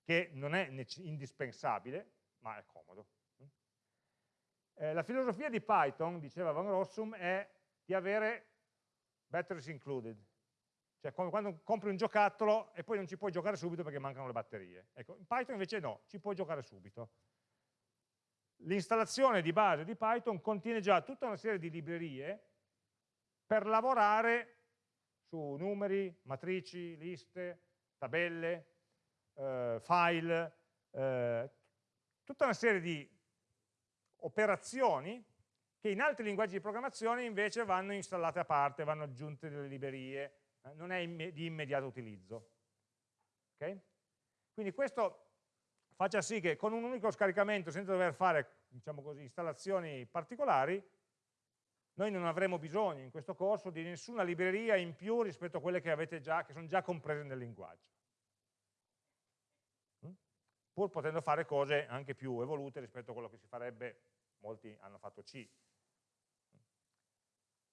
Che non è indispensabile, ma è comodo. Eh, la filosofia di Python, diceva Van Rossum, è di avere batteries included, cioè quando compri un giocattolo e poi non ci puoi giocare subito perché mancano le batterie. Ecco, in Python invece no, ci puoi giocare subito. L'installazione di base di Python contiene già tutta una serie di librerie per lavorare su numeri, matrici, liste, tabelle, eh, file, eh, tutta una serie di operazioni che in altri linguaggi di programmazione invece vanno installate a parte, vanno aggiunte delle librerie, non è di immediato utilizzo. Okay? Quindi questo faccia sì che con un unico scaricamento, senza dover fare diciamo così, installazioni particolari, noi non avremo bisogno in questo corso di nessuna libreria in più rispetto a quelle che già, che sono già comprese nel linguaggio. Mm? Pur potendo fare cose anche più evolute rispetto a quello che si farebbe, molti hanno fatto C,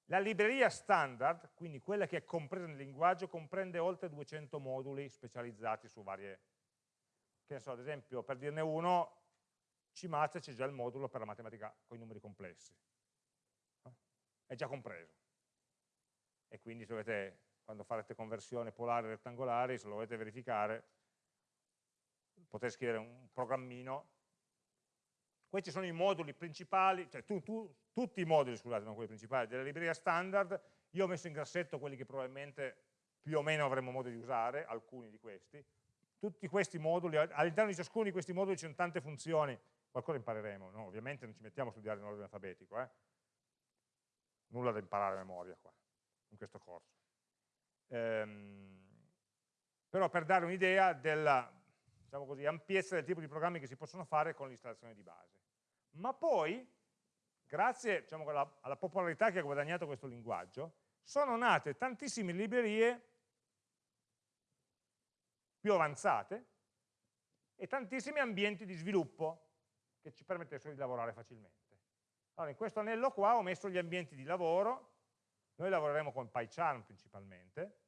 la libreria standard, quindi quella che è compresa nel linguaggio, comprende oltre 200 moduli specializzati su varie, che ne so, ad esempio, per dirne uno, CMAT c'è già il modulo per la matematica con i numeri complessi. È già compreso. E quindi se dovete, quando farete conversione polare rettangolari, se lo volete verificare, potete scrivere un programmino questi sono i moduli principali, cioè tu, tu, tutti i moduli, scusate, non quelli principali, della libreria standard, io ho messo in grassetto quelli che probabilmente più o meno avremo modo di usare, alcuni di questi. Tutti questi moduli, all'interno di ciascuno di questi moduli ci sono tante funzioni, qualcosa impareremo, no? ovviamente non ci mettiamo a studiare in ordine alfabetico, eh? nulla da imparare a memoria qua, in questo corso. Ehm, però per dare un'idea della diciamo così, ampiezza del tipo di programmi che si possono fare con l'installazione di base. Ma poi, grazie diciamo, alla, alla popolarità che ha guadagnato questo linguaggio, sono nate tantissime librerie più avanzate e tantissimi ambienti di sviluppo che ci permettessero di lavorare facilmente. Allora, in questo anello qua ho messo gli ambienti di lavoro, noi lavoreremo con PyCharm principalmente,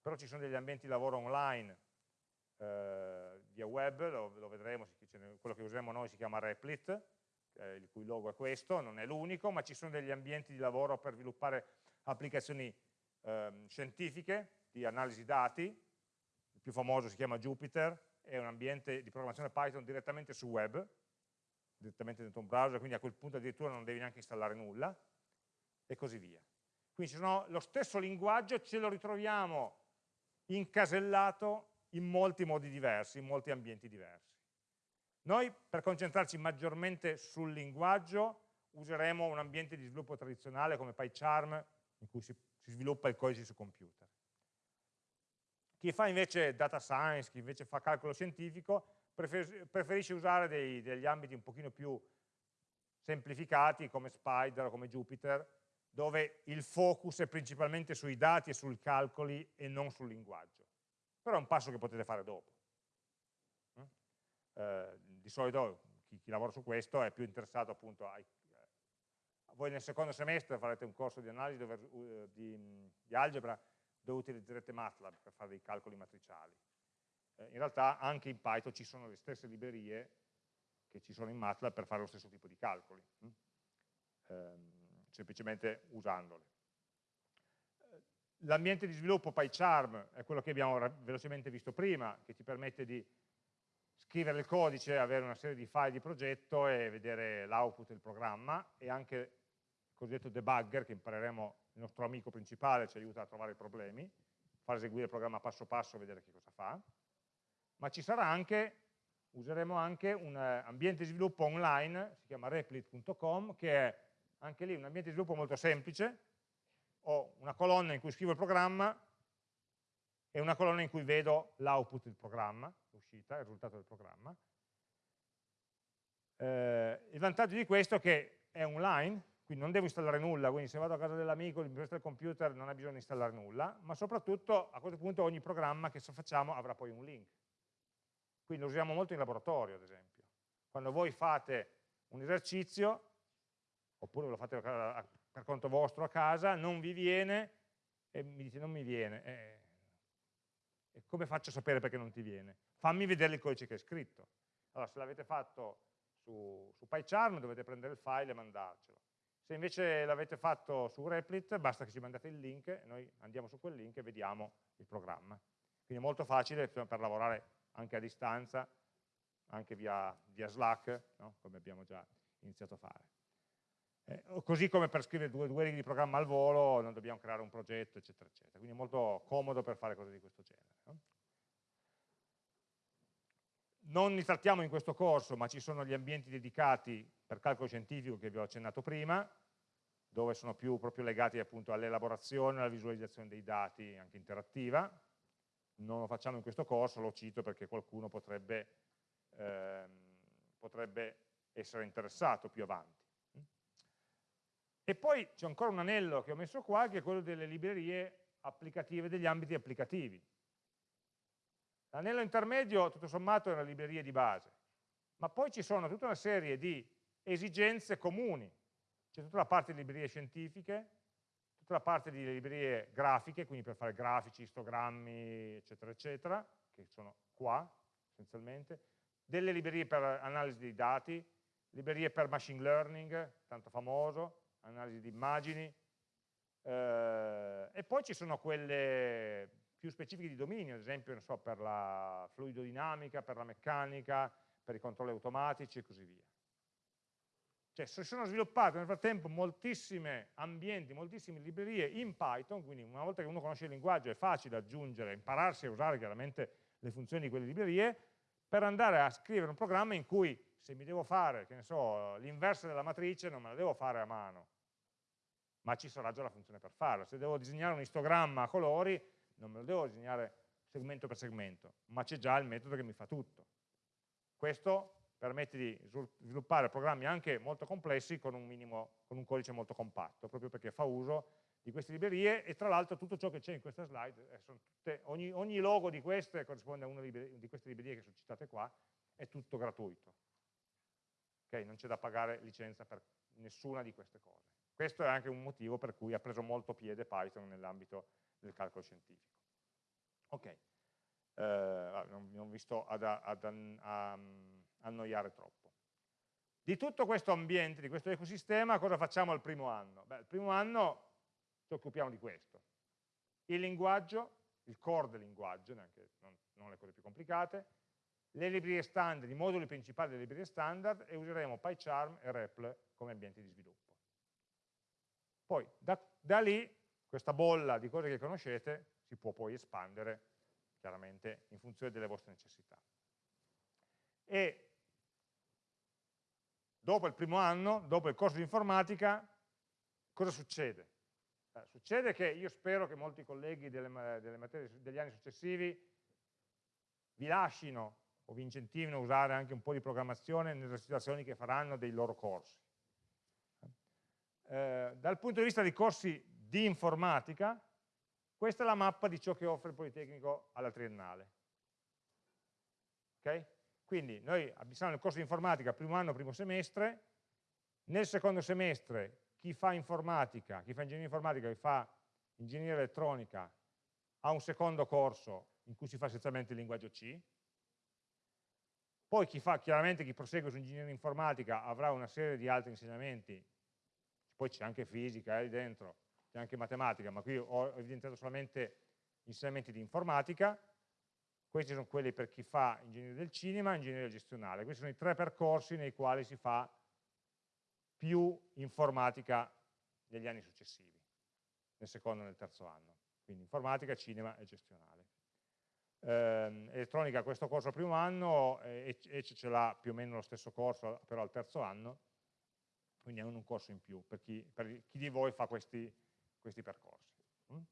però ci sono degli ambienti di lavoro online eh, via web, lo, lo vedremo, quello che usiamo noi si chiama Replit, eh, il cui logo è questo, non è l'unico, ma ci sono degli ambienti di lavoro per sviluppare applicazioni eh, scientifiche di analisi dati, il più famoso si chiama Jupyter, è un ambiente di programmazione Python direttamente su web, direttamente dentro un browser, quindi a quel punto addirittura non devi neanche installare nulla, e così via. Quindi sono, lo stesso linguaggio ce lo ritroviamo incasellato in molti modi diversi, in molti ambienti diversi. Noi per concentrarci maggiormente sul linguaggio useremo un ambiente di sviluppo tradizionale come PyCharm in cui si, si sviluppa il codice su computer. Chi fa invece data science, chi invece fa calcolo scientifico, preferisce usare dei, degli ambiti un pochino più semplificati come Spider o come Jupyter, dove il focus è principalmente sui dati e sui calcoli e non sul linguaggio. Però è un passo che potete fare dopo. Mm? Eh, di solito chi, chi, lavora su questo è più interessato appunto ai, eh, voi nel secondo semestre farete un corso di analisi dove, uh, di, di algebra dove utilizzerete MATLAB per fare dei calcoli matriciali. Eh, in realtà anche in Python ci sono le stesse librerie che ci sono in MATLAB per fare lo stesso tipo di calcoli. Eh, semplicemente usandole. L'ambiente di sviluppo PyCharm è quello che abbiamo velocemente visto prima, che ti permette di scrivere il codice, avere una serie di file di progetto e vedere l'output del programma e anche il cosiddetto debugger che impareremo il nostro amico principale, ci aiuta a trovare i problemi, far eseguire il programma passo passo e vedere che cosa fa. Ma ci sarà anche, useremo anche un eh, ambiente di sviluppo online, si chiama replit.com, che è anche lì un ambiente di sviluppo molto semplice, ho una colonna in cui scrivo il programma e una colonna in cui vedo l'output del programma, l'uscita, il risultato del programma. Eh, il vantaggio di questo è che è online, quindi non devo installare nulla, quindi se vado a casa dell'amico, mi presta il computer, non ha bisogno di installare nulla, ma soprattutto a questo punto ogni programma che facciamo avrà poi un link. Quindi lo usiamo molto in laboratorio, ad esempio. Quando voi fate un esercizio, oppure lo fate per conto vostro a casa, non vi viene e mi dite non mi viene. Eh, e come faccio a sapere perché non ti viene? Fammi vedere il codice che hai scritto. Allora, se l'avete fatto su, su PyCharm dovete prendere il file e mandarcelo. Se invece l'avete fatto su Replit, basta che ci mandate il link e noi andiamo su quel link e vediamo il programma. Quindi è molto facile per lavorare anche a distanza, anche via, via Slack, no? come abbiamo già iniziato a fare. Eh, così come per scrivere due, due righe di programma al volo non dobbiamo creare un progetto, eccetera, eccetera. Quindi è molto comodo per fare cose di questo genere. No? Non li trattiamo in questo corso, ma ci sono gli ambienti dedicati per calcolo scientifico che vi ho accennato prima, dove sono più proprio legati all'elaborazione, alla visualizzazione dei dati anche interattiva. Non lo facciamo in questo corso, lo cito perché qualcuno potrebbe, ehm, potrebbe essere interessato più avanti. E poi c'è ancora un anello che ho messo qua, che è quello delle librerie applicative, degli ambiti applicativi. L'anello intermedio, tutto sommato, è una libreria di base, ma poi ci sono tutta una serie di esigenze comuni. C'è tutta la parte di librerie scientifiche, tutta la parte di librerie grafiche, quindi per fare grafici, istogrammi, eccetera, eccetera, che sono qua, essenzialmente, delle librerie per analisi dei dati, librerie per machine learning, tanto famoso, analisi di immagini, eh, e poi ci sono quelle più specifiche di dominio, ad esempio so, per la fluidodinamica, per la meccanica, per i controlli automatici e così via. Cioè si sono sviluppate nel frattempo moltissimi ambienti, moltissime librerie in Python, quindi una volta che uno conosce il linguaggio è facile aggiungere, impararsi a usare chiaramente le funzioni di quelle librerie, per andare a scrivere un programma in cui se mi devo fare, che ne so, l'inverso della matrice non me la devo fare a mano, ma ci sarà già la funzione per farlo. Se devo disegnare un istogramma a colori, non me lo devo disegnare segmento per segmento, ma c'è già il metodo che mi fa tutto. Questo permette di sviluppare programmi anche molto complessi con un, minimo, con un codice molto compatto, proprio perché fa uso di queste librerie e tra l'altro tutto ciò che c'è in questa slide, eh, tutte, ogni, ogni, logo di queste corrisponde a una di queste librerie che sono citate qua, è tutto gratuito. Okay? Non c'è da pagare licenza per nessuna di queste cose. Questo è anche un motivo per cui ha preso molto piede Python nell'ambito del calcolo scientifico. Ok, eh, non mi ho visto ad, ad, ad, a, annoiare troppo. Di tutto questo ambiente, di questo ecosistema, cosa facciamo al primo anno? Beh, il primo anno ci occupiamo di questo. Il linguaggio, il core del linguaggio, neanche, non, non le cose più complicate, le librerie standard, i moduli principali delle librerie standard e useremo PyCharm e REPL come ambienti di sviluppo. Poi da, da lì questa bolla di cose che conoscete si può poi espandere chiaramente in funzione delle vostre necessità. E dopo il primo anno, dopo il corso di informatica, cosa succede? Eh, succede che io spero che molti colleghi delle, delle materie, degli anni successivi vi lasciano o vi incentivino a usare anche un po' di programmazione nelle situazioni che faranno dei loro corsi. Eh, dal punto di vista dei corsi di informatica, questa è la mappa di ciò che offre il Politecnico alla triennale. Okay? Quindi noi abbiamo il corso di informatica primo anno, primo semestre, nel secondo semestre chi fa informatica, chi fa ingegneria informatica, chi fa ingegneria elettronica ha un secondo corso in cui si fa essenzialmente il linguaggio C, poi chi fa, chiaramente chi prosegue su ingegneria informatica avrà una serie di altri insegnamenti, poi c'è anche fisica eh, dentro, c'è anche matematica, ma qui ho evidenziato solamente insegnamenti di informatica, questi sono quelli per chi fa ingegneria del cinema e ingegneria gestionale, questi sono i tre percorsi nei quali si fa più informatica negli anni successivi, nel secondo e nel terzo anno, quindi informatica, cinema e gestionale. Eh, elettronica questo corso al primo anno, eh, ECE ce l'ha più o meno lo stesso corso però al terzo anno, quindi hanno un corso in più per chi, per chi di voi fa questi, questi percorsi. Mm?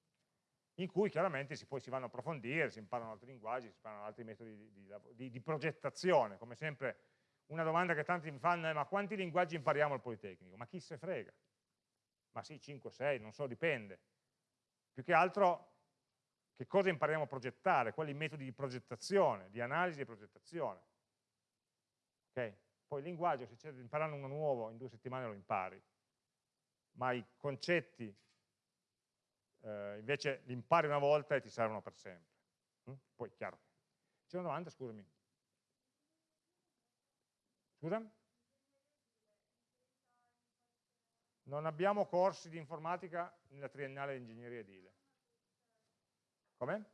In cui chiaramente si, poi si vanno a approfondire, si imparano altri linguaggi, si imparano altri metodi di, di, di progettazione, come sempre una domanda che tanti mi fanno è ma quanti linguaggi impariamo al Politecnico? Ma chi se frega? Ma sì, 5, 6, non so, dipende. Più che altro che cosa impariamo a progettare, quali metodi di progettazione, di analisi e progettazione. Okay? Poi il linguaggio, se c'è da imparare uno nuovo, in due settimane lo impari, ma i concetti eh, invece li impari una volta e ti servono per sempre. Mm? Poi, chiaro. C'è una domanda, scusami. Scusa? Non abbiamo corsi di informatica nella triennale di ingegneria edile. Come?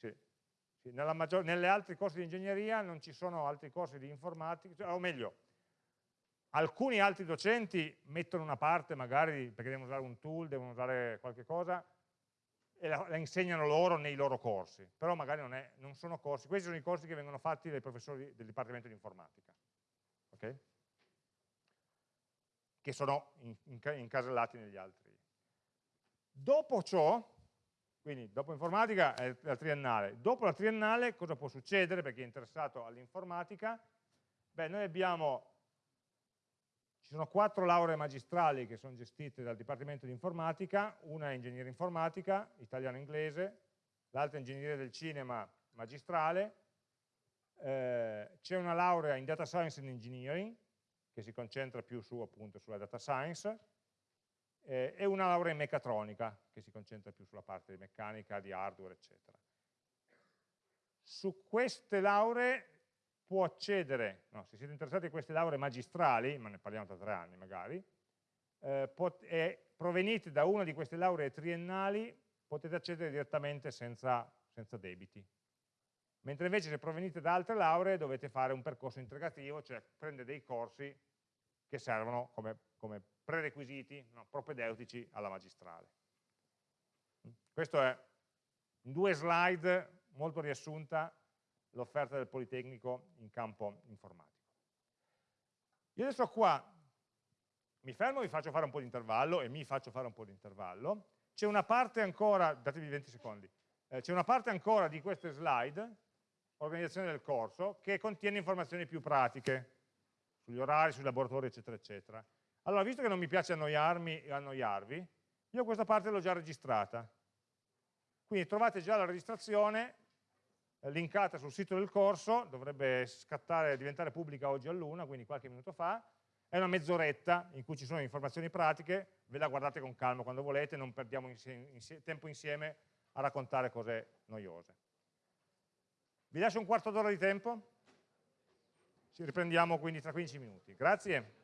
Sì. sì. Maggior, nelle altri corsi di ingegneria non ci sono altri corsi di informatica, cioè, o meglio, alcuni altri docenti mettono una parte magari perché devono usare un tool, devono usare qualche cosa e la, la insegnano loro nei loro corsi, però magari non, è, non, sono corsi, questi sono i corsi che vengono fatti dai professori del Dipartimento di Informatica, okay? che sono in, in, incasellati negli altri. Dopo ciò, quindi dopo informatica è la triennale, dopo la triennale cosa può succedere per chi è interessato all'informatica? Beh, noi abbiamo, ci sono quattro lauree magistrali che sono gestite dal Dipartimento di Informatica, una è ingegneria informatica, italiano-inglese, l'altra è ingegneria del cinema magistrale, eh, c'è una laurea in Data Science and Engineering, che si concentra più su, appunto, sulla data science, eh, e una laurea in meccatronica, che si concentra più sulla parte di meccanica, di hardware, eccetera. Su queste lauree può accedere, no, se siete interessati a queste lauree magistrali, ma ne parliamo tra tre anni magari, eh, e provenite da una di queste lauree triennali, potete accedere direttamente senza, senza debiti. Mentre invece se provenite da altre lauree dovete fare un percorso integrativo, cioè prendere dei corsi che servono come, come prerequisiti no, propedeutici alla magistrale. Questo è in due slide molto riassunta l'offerta del Politecnico in campo informatico. Io adesso qua mi fermo, vi faccio fare un po' di intervallo e mi faccio fare un po' di intervallo, c'è una parte ancora, datevi 20 secondi, eh, c'è una parte ancora di queste slide, organizzazione del corso, che contiene informazioni più pratiche, sugli orari, sui laboratori, eccetera, eccetera. Allora, visto che non mi piace annoiarmi e annoiarvi, io questa parte l'ho già registrata. Quindi trovate già la registrazione eh, linkata sul sito del corso, dovrebbe scattare, diventare pubblica oggi all'una, quindi qualche minuto fa, è una mezz'oretta in cui ci sono informazioni pratiche, ve la guardate con calma quando volete, non perdiamo insie insie tempo insieme a raccontare cose noiose. Vi lascio un quarto d'ora di tempo, ci riprendiamo quindi tra 15 minuti. Grazie.